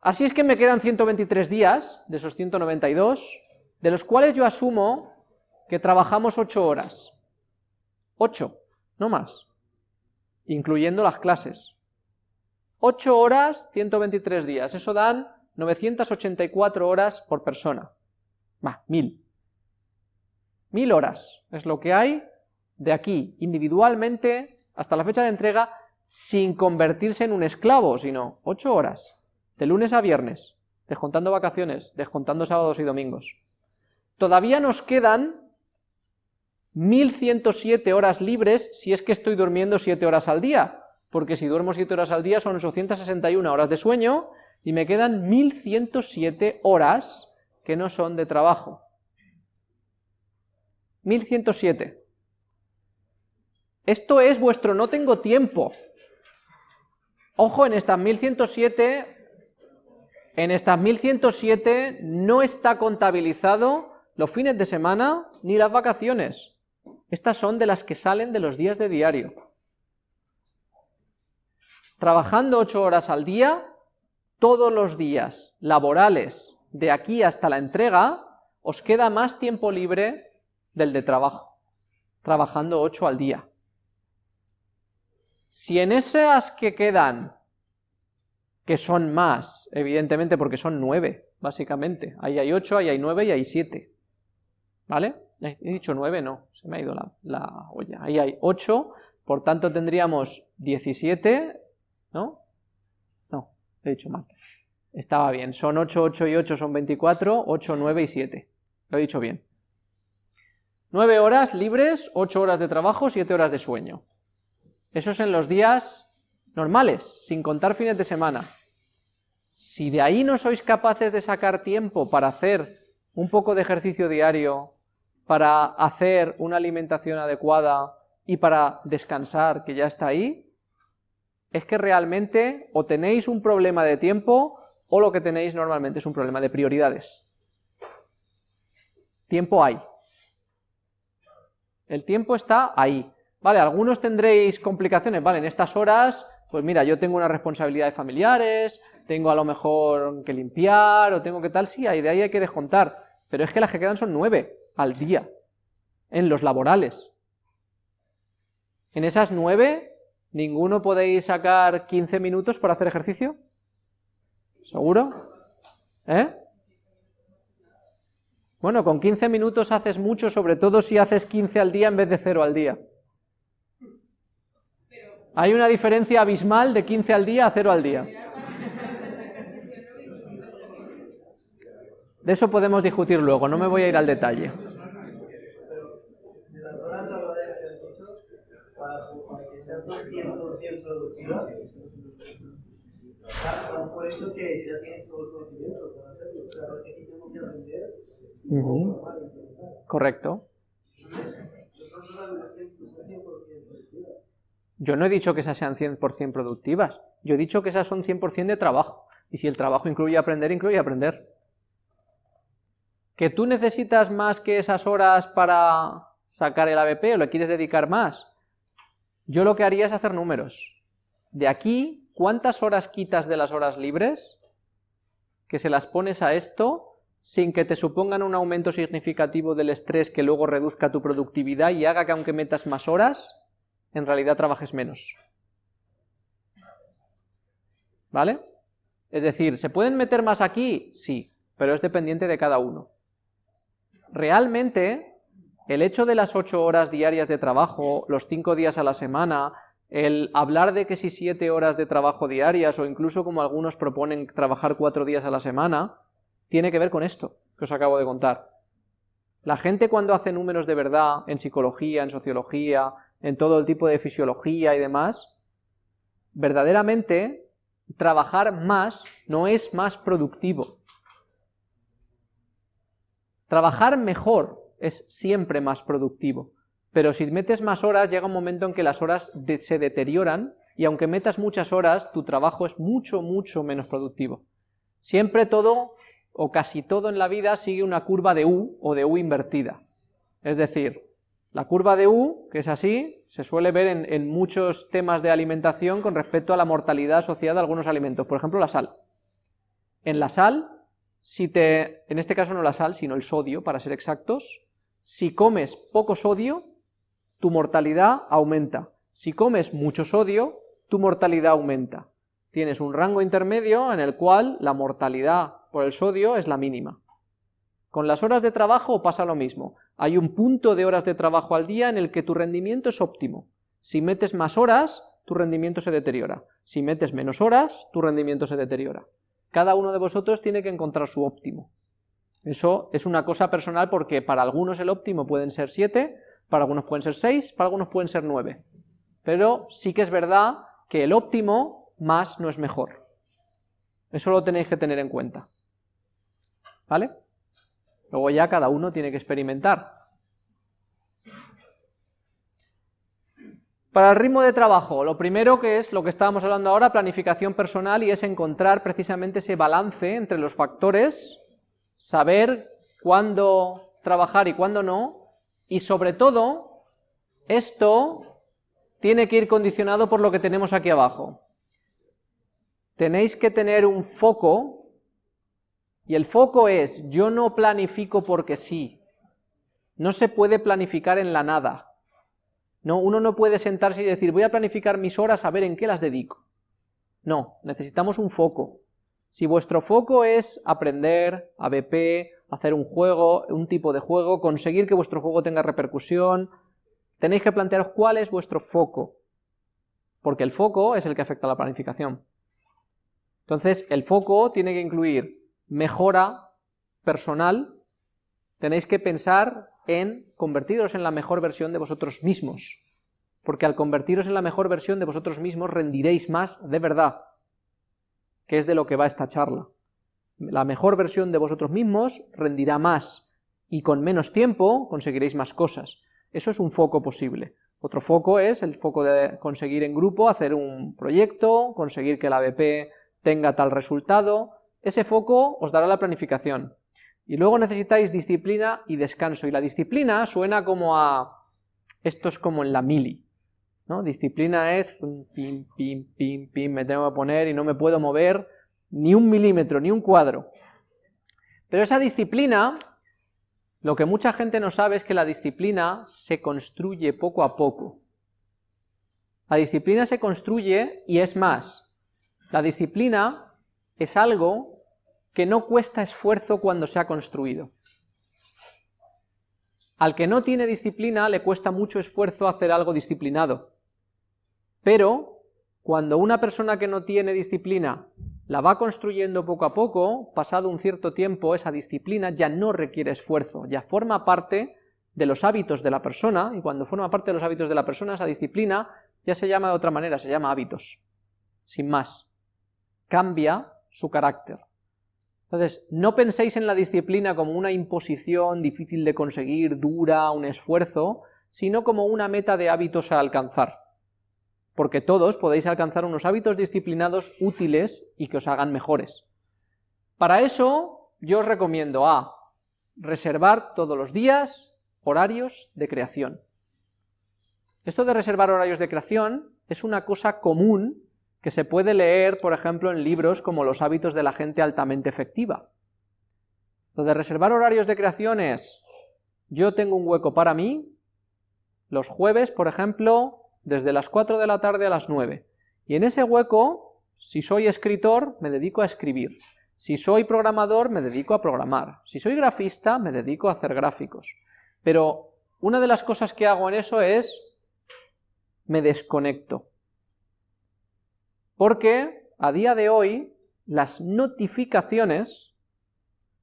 Así es que me quedan 123 días, de esos 192, de los cuales yo asumo que trabajamos 8 horas. 8, no más, incluyendo las clases. 8 horas, 123 días, eso dan 984 horas por persona. Va, 1000. 1000 horas es lo que hay de aquí, individualmente, hasta la fecha de entrega, sin convertirse en un esclavo, sino 8 horas, de lunes a viernes, descontando vacaciones, descontando sábados y domingos. Todavía nos quedan 1107 horas libres si es que estoy durmiendo 7 horas al día, porque si duermo 7 horas al día son 861 horas de sueño, y me quedan 1107 horas que no son de trabajo. 1107. Esto es vuestro no tengo tiempo. Ojo, en estas 1107, en estas 1107 no está contabilizado los fines de semana ni las vacaciones. Estas son de las que salen de los días de diario. Trabajando 8 horas al día, todos los días laborales de aquí hasta la entrega, os queda más tiempo libre del de trabajo, trabajando 8 al día. Si en esas que quedan, que son más, evidentemente porque son 9, básicamente, ahí hay 8, ahí hay 9 y hay 7, ¿vale? He dicho 9, no, se me ha ido la, la olla, ahí hay 8, por tanto tendríamos 17, ¿no? No, he dicho mal. Estaba bien, son 8, 8 y 8 son 24, 8, 9 y 7. Lo he dicho bien. 9 horas libres, 8 horas de trabajo, 7 horas de sueño. Eso es en los días normales, sin contar fines de semana. Si de ahí no sois capaces de sacar tiempo para hacer un poco de ejercicio diario, para hacer una alimentación adecuada y para descansar, que ya está ahí, es que realmente o tenéis un problema de tiempo o lo que tenéis normalmente es un problema de prioridades. Tiempo hay. El tiempo está ahí. Vale, algunos tendréis complicaciones, vale, en estas horas, pues mira, yo tengo unas responsabilidades familiares, tengo a lo mejor que limpiar, o tengo que tal, sí, de ahí hay que descontar, pero es que las que quedan son nueve al día, en los laborales. En esas nueve, ¿ninguno podéis sacar 15 minutos para hacer ejercicio? ¿Seguro? ¿Eh? Bueno, con 15 minutos haces mucho, sobre todo si haces 15 al día en vez de 0 al día. Hay una diferencia abismal de 15 al día a 0 al día. De eso podemos discutir luego, no me voy a ir al detalle. Por eso que ya tienes todo el conocimiento para hacerlo. Pero que tengo que aprender Correcto. Yo no he dicho que esas sean 100% productivas, yo he dicho que esas son 100% de trabajo, y si el trabajo incluye aprender, incluye aprender. ¿Que tú necesitas más que esas horas para sacar el ABP o le quieres dedicar más? Yo lo que haría es hacer números. De aquí, ¿cuántas horas quitas de las horas libres? Que se las pones a esto sin que te supongan un aumento significativo del estrés que luego reduzca tu productividad y haga que aunque metas más horas, en realidad trabajes menos. ¿Vale? Es decir, ¿se pueden meter más aquí? Sí, pero es dependiente de cada uno. Realmente, el hecho de las 8 horas diarias de trabajo, los 5 días a la semana, el hablar de que si 7 horas de trabajo diarias, o incluso como algunos proponen trabajar 4 días a la semana, tiene que ver con esto que os acabo de contar. La gente cuando hace números de verdad en psicología, en sociología, en todo el tipo de fisiología y demás, verdaderamente trabajar más no es más productivo. Trabajar mejor es siempre más productivo, pero si metes más horas llega un momento en que las horas se deterioran y aunque metas muchas horas, tu trabajo es mucho, mucho menos productivo. Siempre todo, o casi todo en la vida, sigue una curva de U o de U invertida. Es decir, la curva de U, que es así, se suele ver en, muchos temas de alimentación con respecto a la mortalidad asociada a algunos alimentos, por ejemplo la sal. En la sal, si te, en este caso no la sal, sino el sodio, para ser exactos, si comes poco sodio, tu mortalidad aumenta. Si comes mucho sodio, tu mortalidad aumenta. Tienes un rango intermedio en el cual la mortalidad por el sodio es la mínima. Con las horas de trabajo pasa lo mismo. Hay un punto de horas de trabajo al día en el que tu rendimiento es óptimo. Si metes más horas, tu rendimiento se deteriora. Si metes menos horas, tu rendimiento se deteriora. Cada uno de vosotros tiene que encontrar su óptimo. Eso es una cosa personal porque para algunos el óptimo pueden ser 7, para algunos pueden ser 6, para algunos pueden ser 9. Pero sí que es verdad que el óptimo más no es mejor. Eso lo tenéis que tener en cuenta. ¿Vale? Luego ya cada uno tiene que experimentar. Para el ritmo de trabajo, lo primero que es lo que estábamos hablando ahora, planificación personal, y es encontrar precisamente ese balance entre los factores, saber cuándo trabajar y cuándo no, y sobre todo, esto tiene que ir condicionado por lo que tenemos aquí abajo. Tenéis que tener un foco y el foco es, yo no planifico porque sí. No se puede planificar en la nada. No, uno no puede sentarse y decir, voy a planificar mis horas a ver en qué las dedico. No, necesitamos un foco. Si vuestro foco es aprender, ABP, hacer un juego, un tipo de juego, conseguir que vuestro juego tenga repercusión, tenéis que plantearos cuál es vuestro foco, porque el foco es el que afecta a la planificación. Entonces, el foco tiene que incluir mejora personal, tenéis que pensar en convertiros en la mejor versión de vosotros mismos, porque al convertiros en la mejor versión de vosotros mismos rendiréis más de verdad, que es de lo que va esta charla. La mejor versión de vosotros mismos rendirá más, y con menos tiempo conseguiréis más cosas. Eso es un foco posible. Otro foco es el foco de conseguir en grupo hacer un proyecto, conseguir que la BP tenga tal resultado, ese foco os dará la planificación. Y luego necesitáis disciplina y descanso. Y la disciplina suena como a... Esto es como en la mili. ¿No? Disciplina es... Pim, pim, pim, pim, me tengo que poner y no me puedo mover ni un milímetro, ni un cuadro. Pero esa disciplina, lo que mucha gente no sabe es que la disciplina se construye poco a poco. La disciplina se construye y es más, la disciplina es algo que no cuesta esfuerzo cuando se ha construido. Al que no tiene disciplina le cuesta mucho esfuerzo hacer algo disciplinado. Pero cuando una persona que no tiene disciplina la va construyendo poco a poco, pasado un cierto tiempo, esa disciplina ya no requiere esfuerzo, ya forma parte de los hábitos de la persona, y cuando forma parte de los hábitos de la persona, esa disciplina ya se llama de otra manera, se llama hábitos, sin más. Cambia su carácter. Entonces, no penséis en la disciplina como una imposición difícil de conseguir, dura, un esfuerzo, sino como una meta de hábitos a alcanzar. Porque todos podéis alcanzar unos hábitos disciplinados útiles y que os hagan mejores. Para eso, yo os recomiendo a reservar todos los días horarios de creación. Esto de reservar horarios de creación es una cosa común que se puede leer, por ejemplo, en libros como Los hábitos de la gente altamente efectiva. Lo de reservar horarios de creación es, yo tengo un hueco para mí, los jueves, por ejemplo, desde las 4 de la tarde a las 9, y en ese hueco, si soy escritor, me dedico a escribir, si soy programador, me dedico a programar, si soy grafista, me dedico a hacer gráficos, pero una de las cosas que hago en eso es, me desconecto, porque a día de hoy las notificaciones,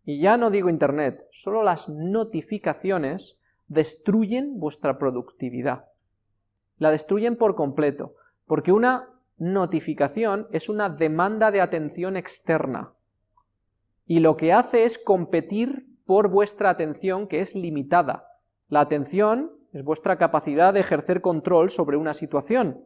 y ya no digo internet, solo las notificaciones destruyen vuestra productividad. La destruyen por completo, porque una notificación es una demanda de atención externa, y lo que hace es competir por vuestra atención que es limitada. La atención es vuestra capacidad de ejercer control sobre una situación.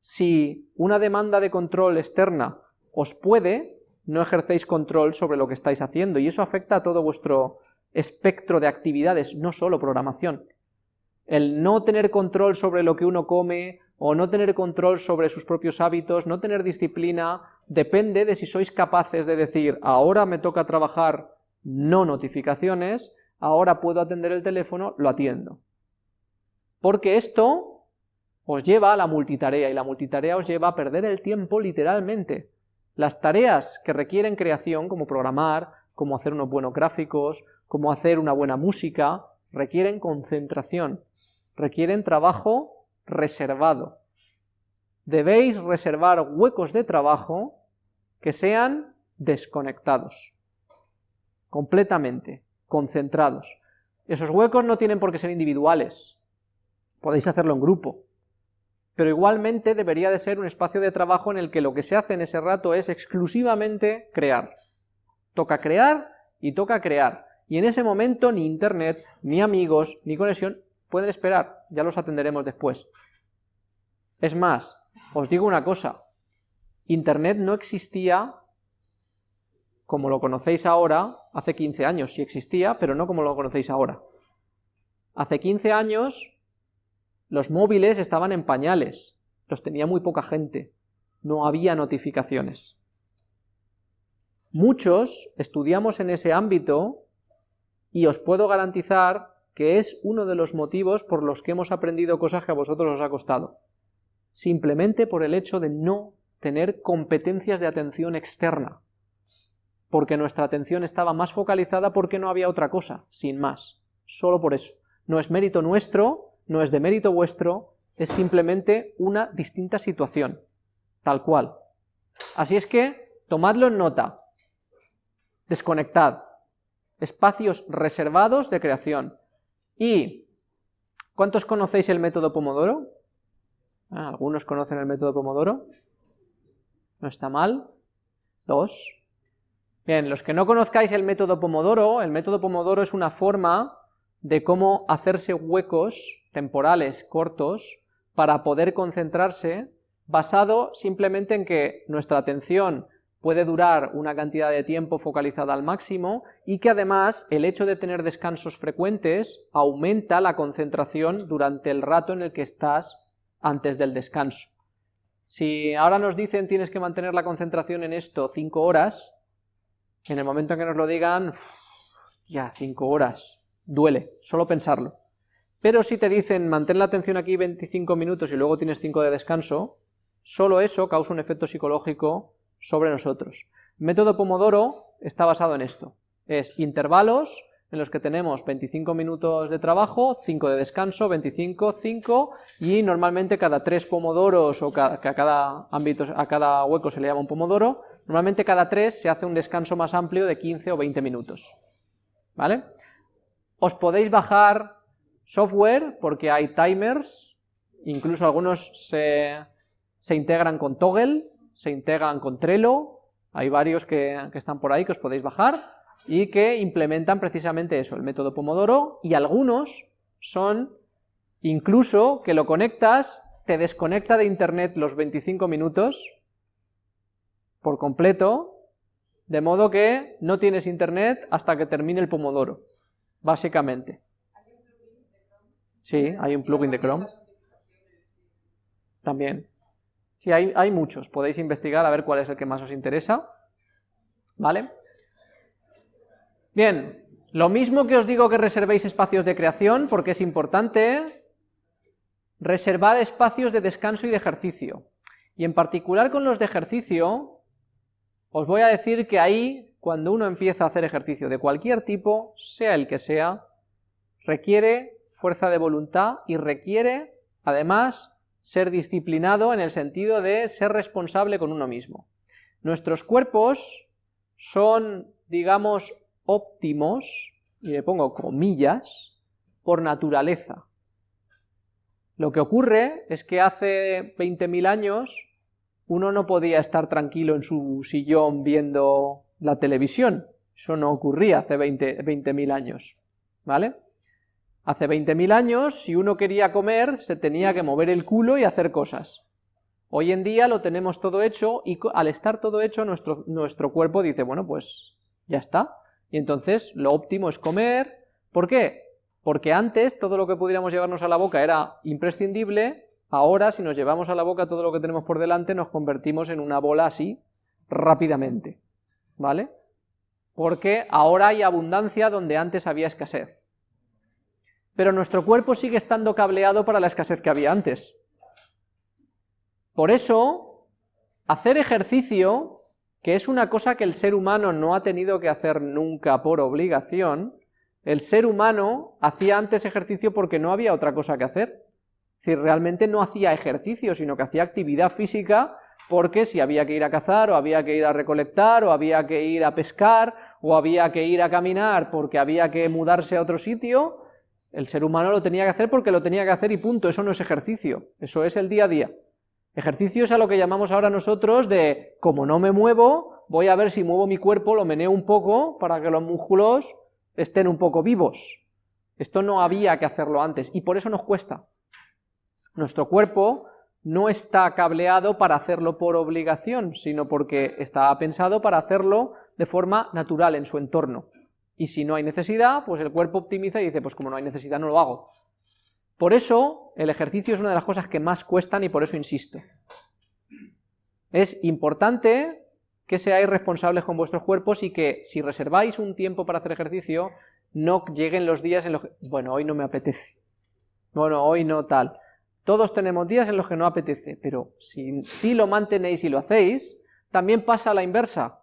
Si una demanda de control externa os puede, no ejercéis control sobre lo que estáis haciendo, y eso afecta a todo vuestro espectro de actividades, no solo programación. El no tener control sobre lo que uno come, o no tener control sobre sus propios hábitos, no tener disciplina, depende de si sois capaces de decir, ahora me toca trabajar no notificaciones, ahora puedo atender el teléfono, lo atiendo. Porque esto os lleva a la multitarea, y la multitarea os lleva a perder el tiempo literalmente. Las tareas que requieren creación, como programar, como hacer unos buenos gráficos, como hacer una buena música, requieren concentración, requieren trabajo reservado. Debéis reservar huecos de trabajo que sean desconectados, completamente, concentrados. Esos huecos no tienen por qué ser individuales, podéis hacerlo en grupo, pero igualmente debería de ser un espacio de trabajo en el que lo que se hace en ese rato es exclusivamente crear. Toca crear y toca crear, y en ese momento ni internet, ni amigos, ni conexión pueden esperar, ya los atenderemos después. Es más, os digo una cosa, Internet no existía como lo conocéis ahora, hace 15 años sí existía, pero no como lo conocéis ahora. Hace 15 años los móviles estaban en pañales, los tenía muy poca gente, no había notificaciones. Muchos estudiamos en ese ámbito y os puedo garantizar que es uno de los motivos por los que hemos aprendido cosas que a vosotros os ha costado. Simplemente por el hecho de no tener competencias de atención externa, porque nuestra atención estaba más focalizada porque no había otra cosa, sin más, solo por eso. No es mérito nuestro, no es de mérito vuestro, es simplemente una distinta situación, tal cual. Así es que, tomadlo en nota, desconectad, espacios reservados de creación. ¿Y cuántos conocéis el método Pomodoro? Ah, ¿Algunos conocen el método Pomodoro? no está mal. Dos. Bien, los que no conozcáis el método Pomodoro, el método Pomodoro es una forma de cómo hacerse huecos temporales cortos para poder concentrarse, basado simplemente en que nuestra atención puede durar una cantidad de tiempo focalizada al máximo y que además el hecho de tener descansos frecuentes aumenta la concentración durante el rato en el que estás antes del descanso. Si ahora nos dicen tienes que mantener la concentración en esto 5 horas, en el momento en que nos lo digan, ya 5 horas, duele, solo pensarlo. Pero si te dicen mantén la atención aquí 25 minutos y luego tienes 5 de descanso, solo eso causa un efecto psicológico sobre nosotros. Método Pomodoro está basado en esto, es intervalos en los que tenemos 25 minutos de trabajo, 5 de descanso, 25, 5, y normalmente cada 3 pomodoros, o que a cada ámbito, a cada hueco se le llama un pomodoro, normalmente cada 3 se hace un descanso más amplio de 15 o 20 minutos. ¿Vale? Os podéis bajar software, porque hay timers, incluso algunos se, se integran con Toggle, se integran con Trello, hay varios que, que están por ahí que os podéis bajar, y que implementan precisamente eso, el método Pomodoro, y algunos son incluso que lo conectas, te desconecta de internet los 25 minutos por completo, de modo que no tienes internet hasta que termine el Pomodoro, básicamente. Sí, hay un plugin de Chrome. También. Sí, hay, hay muchos, podéis investigar a ver cuál es el que más os interesa, ¿vale? Bien, lo mismo que os digo que reservéis espacios de creación, porque es importante, reservar espacios de descanso y de ejercicio. Y en particular con los de ejercicio, os voy a decir que ahí, cuando uno empieza a hacer ejercicio de cualquier tipo, sea el que sea, requiere fuerza de voluntad y requiere, además, ser disciplinado en el sentido de ser responsable con uno mismo. Nuestros cuerpos son, digamos, óptimos, y le pongo comillas, por naturaleza. Lo que ocurre es que hace 20.000 años uno no podía estar tranquilo en su sillón viendo la televisión. Eso no ocurría hace 20.000 20 años, ¿vale? Hace 20.000 años, si uno quería comer, se tenía que mover el culo y hacer cosas. Hoy en día lo tenemos todo hecho y al estar todo hecho nuestro, nuestro cuerpo dice, bueno, pues ya está. Y entonces lo óptimo es comer. ¿Por qué? Porque antes todo lo que pudiéramos llevarnos a la boca era imprescindible, ahora si nos llevamos a la boca todo lo que tenemos por delante nos convertimos en una bola así rápidamente, ¿vale? Porque ahora hay abundancia donde antes había escasez pero nuestro cuerpo sigue estando cableado para la escasez que había antes. Por eso, hacer ejercicio, que es una cosa que el ser humano no ha tenido que hacer nunca por obligación, el ser humano hacía antes ejercicio porque no había otra cosa que hacer. Es decir, realmente no hacía ejercicio, sino que hacía actividad física porque si había que ir a cazar, o había que ir a recolectar, o había que ir a pescar, o había que ir a caminar porque había que mudarse a otro sitio, el ser humano lo tenía que hacer porque lo tenía que hacer y punto, eso no es ejercicio, eso es el día a día. Ejercicio es a lo que llamamos ahora nosotros de, como no me muevo, voy a ver si muevo mi cuerpo, lo meneo un poco para que los músculos estén un poco vivos. Esto no había que hacerlo antes y por eso nos cuesta. Nuestro cuerpo no está cableado para hacerlo por obligación, sino porque está pensado para hacerlo de forma natural en su entorno. Y si no hay necesidad, pues el cuerpo optimiza y dice, pues como no hay necesidad no lo hago. Por eso, el ejercicio es una de las cosas que más cuestan y por eso insisto. Es importante que seáis responsables con vuestros cuerpos y que si reserváis un tiempo para hacer ejercicio, no lleguen los días en los que, bueno, hoy no me apetece, bueno, hoy no tal. Todos tenemos días en los que no apetece, pero si, si lo mantenéis y lo hacéis, también pasa a la inversa.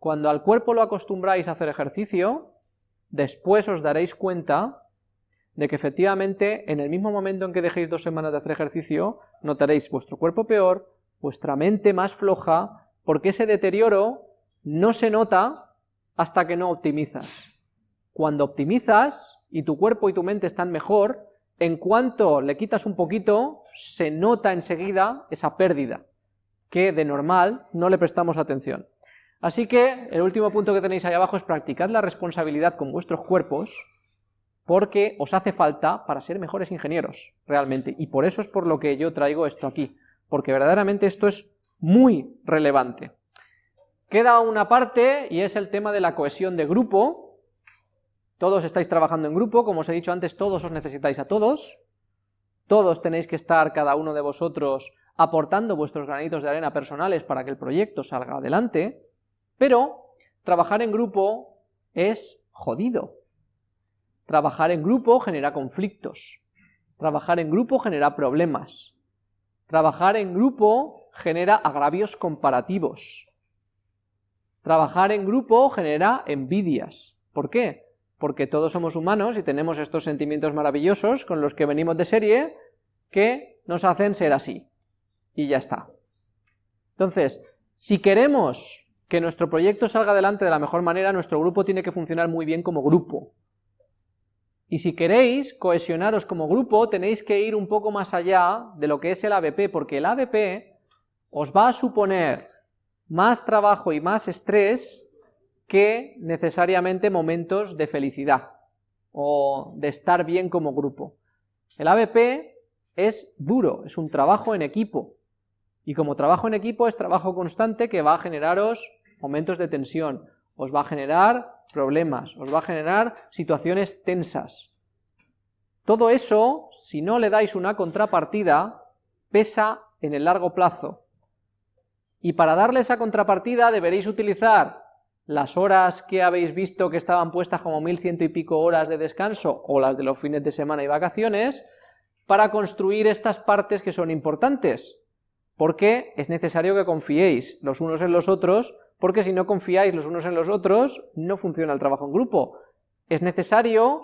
Cuando al cuerpo lo acostumbráis a hacer ejercicio, después os daréis cuenta de que efectivamente en el mismo momento en que dejéis dos semanas de hacer ejercicio, notaréis vuestro cuerpo peor, vuestra mente más floja, porque ese deterioro no se nota hasta que no optimizas. Cuando optimizas y tu cuerpo y tu mente están mejor, en cuanto le quitas un poquito, se nota enseguida esa pérdida, que de normal no le prestamos atención. Así que el último punto que tenéis ahí abajo es practicar la responsabilidad con vuestros cuerpos, porque os hace falta para ser mejores ingenieros, realmente, y por eso es por lo que yo traigo esto aquí, porque verdaderamente esto es muy relevante. Queda una parte, y es el tema de la cohesión de grupo, todos estáis trabajando en grupo, como os he dicho antes, todos os necesitáis a todos, todos tenéis que estar, cada uno de vosotros, aportando vuestros granitos de arena personales para que el proyecto salga adelante, pero trabajar en grupo es jodido. Trabajar en grupo genera conflictos. Trabajar en grupo genera problemas. Trabajar en grupo genera agravios comparativos. Trabajar en grupo genera envidias. ¿Por qué? Porque todos somos humanos y tenemos estos sentimientos maravillosos con los que venimos de serie que nos hacen ser así. Y ya está. Entonces, si queremos que nuestro proyecto salga adelante de la mejor manera, nuestro grupo tiene que funcionar muy bien como grupo. Y si queréis cohesionaros como grupo, tenéis que ir un poco más allá de lo que es el ABP, porque el ABP os va a suponer más trabajo y más estrés que necesariamente momentos de felicidad o de estar bien como grupo. El ABP es duro, es un trabajo en equipo, y como trabajo en equipo es trabajo constante que va a generaros momentos de tensión, os va a generar problemas, os va a generar situaciones tensas. Todo eso, si no le dais una contrapartida, pesa en el largo plazo. Y para darle esa contrapartida deberéis utilizar las horas que habéis visto que estaban puestas como mil ciento y pico horas de descanso, o las de los fines de semana y vacaciones, para construir estas partes que son importantes, porque es necesario que confiéis los unos en los otros porque si no confiáis los unos en los otros, no funciona el trabajo en grupo. Es necesario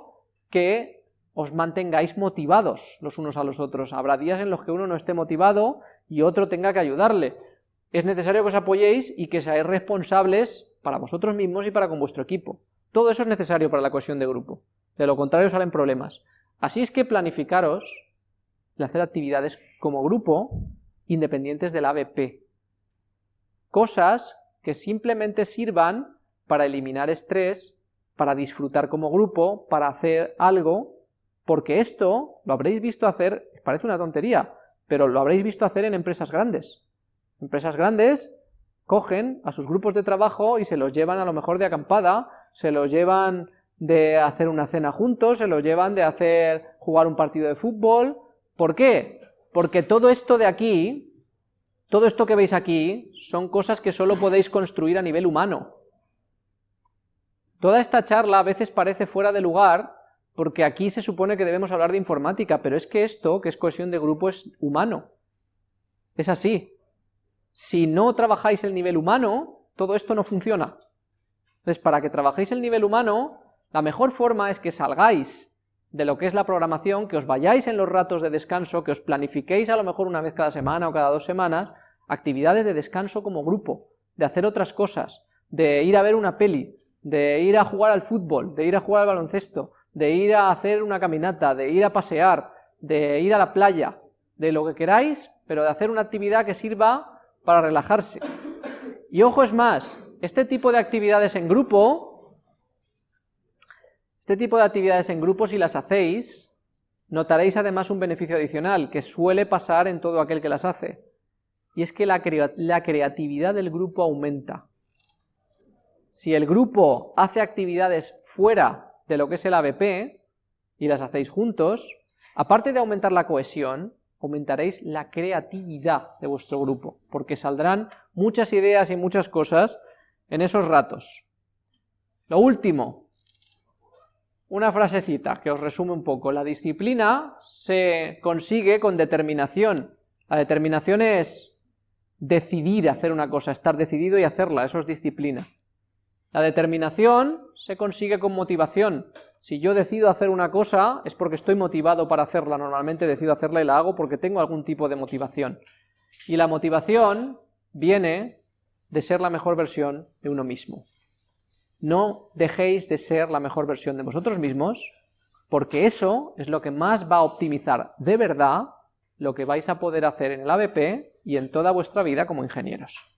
que os mantengáis motivados los unos a los otros. Habrá días en los que uno no esté motivado y otro tenga que ayudarle. Es necesario que os apoyéis y que seáis responsables para vosotros mismos y para con vuestro equipo. Todo eso es necesario para la cohesión de grupo. De lo contrario salen problemas. Así es que planificaros de hacer actividades como grupo independientes del ABP. cosas que simplemente sirvan para eliminar estrés, para disfrutar como grupo, para hacer algo, porque esto lo habréis visto hacer, parece una tontería, pero lo habréis visto hacer en empresas grandes. Empresas grandes cogen a sus grupos de trabajo y se los llevan a lo mejor de acampada, se los llevan de hacer una cena juntos, se los llevan de hacer jugar un partido de fútbol. ¿Por qué? Porque todo esto de aquí, todo esto que veis aquí, son cosas que solo podéis construir a nivel humano. Toda esta charla a veces parece fuera de lugar, porque aquí se supone que debemos hablar de informática, pero es que esto, que es cohesión de grupo, es humano. Es así. Si no trabajáis el nivel humano, todo esto no funciona. Entonces, para que trabajéis el nivel humano, la mejor forma es que salgáis de lo que es la programación, que os vayáis en los ratos de descanso, que os planifiquéis a lo mejor una vez cada semana o cada dos semanas, actividades de descanso como grupo, de hacer otras cosas, de ir a ver una peli, de ir a jugar al fútbol, de ir a jugar al baloncesto, de ir a hacer una caminata, de ir a pasear, de ir a la playa, de lo que queráis, pero de hacer una actividad que sirva para relajarse. Y ojo es más, este tipo de actividades en grupo, este tipo de actividades en grupo si las hacéis, notaréis además un beneficio adicional, que suele pasar en todo aquel que las hace, y es que la, la creatividad del grupo aumenta. Si el grupo hace actividades fuera de lo que es el ABP, y las hacéis juntos, aparte de aumentar la cohesión, aumentaréis la creatividad de vuestro grupo, porque saldrán muchas ideas y muchas cosas en esos ratos. Lo último, una frasecita que os resume un poco. La disciplina se consigue con determinación. La determinación es decidir hacer una cosa, estar decidido y hacerla, eso es disciplina. La determinación se consigue con motivación. Si yo decido hacer una cosa, es porque estoy motivado para hacerla. Normalmente decido hacerla y la hago porque tengo algún tipo de motivación. Y la motivación viene de ser la mejor versión de uno mismo. No dejéis de ser la mejor versión de vosotros mismos, porque eso es lo que más va a optimizar de verdad lo que vais a poder hacer en el ABP y en toda vuestra vida como ingenieros.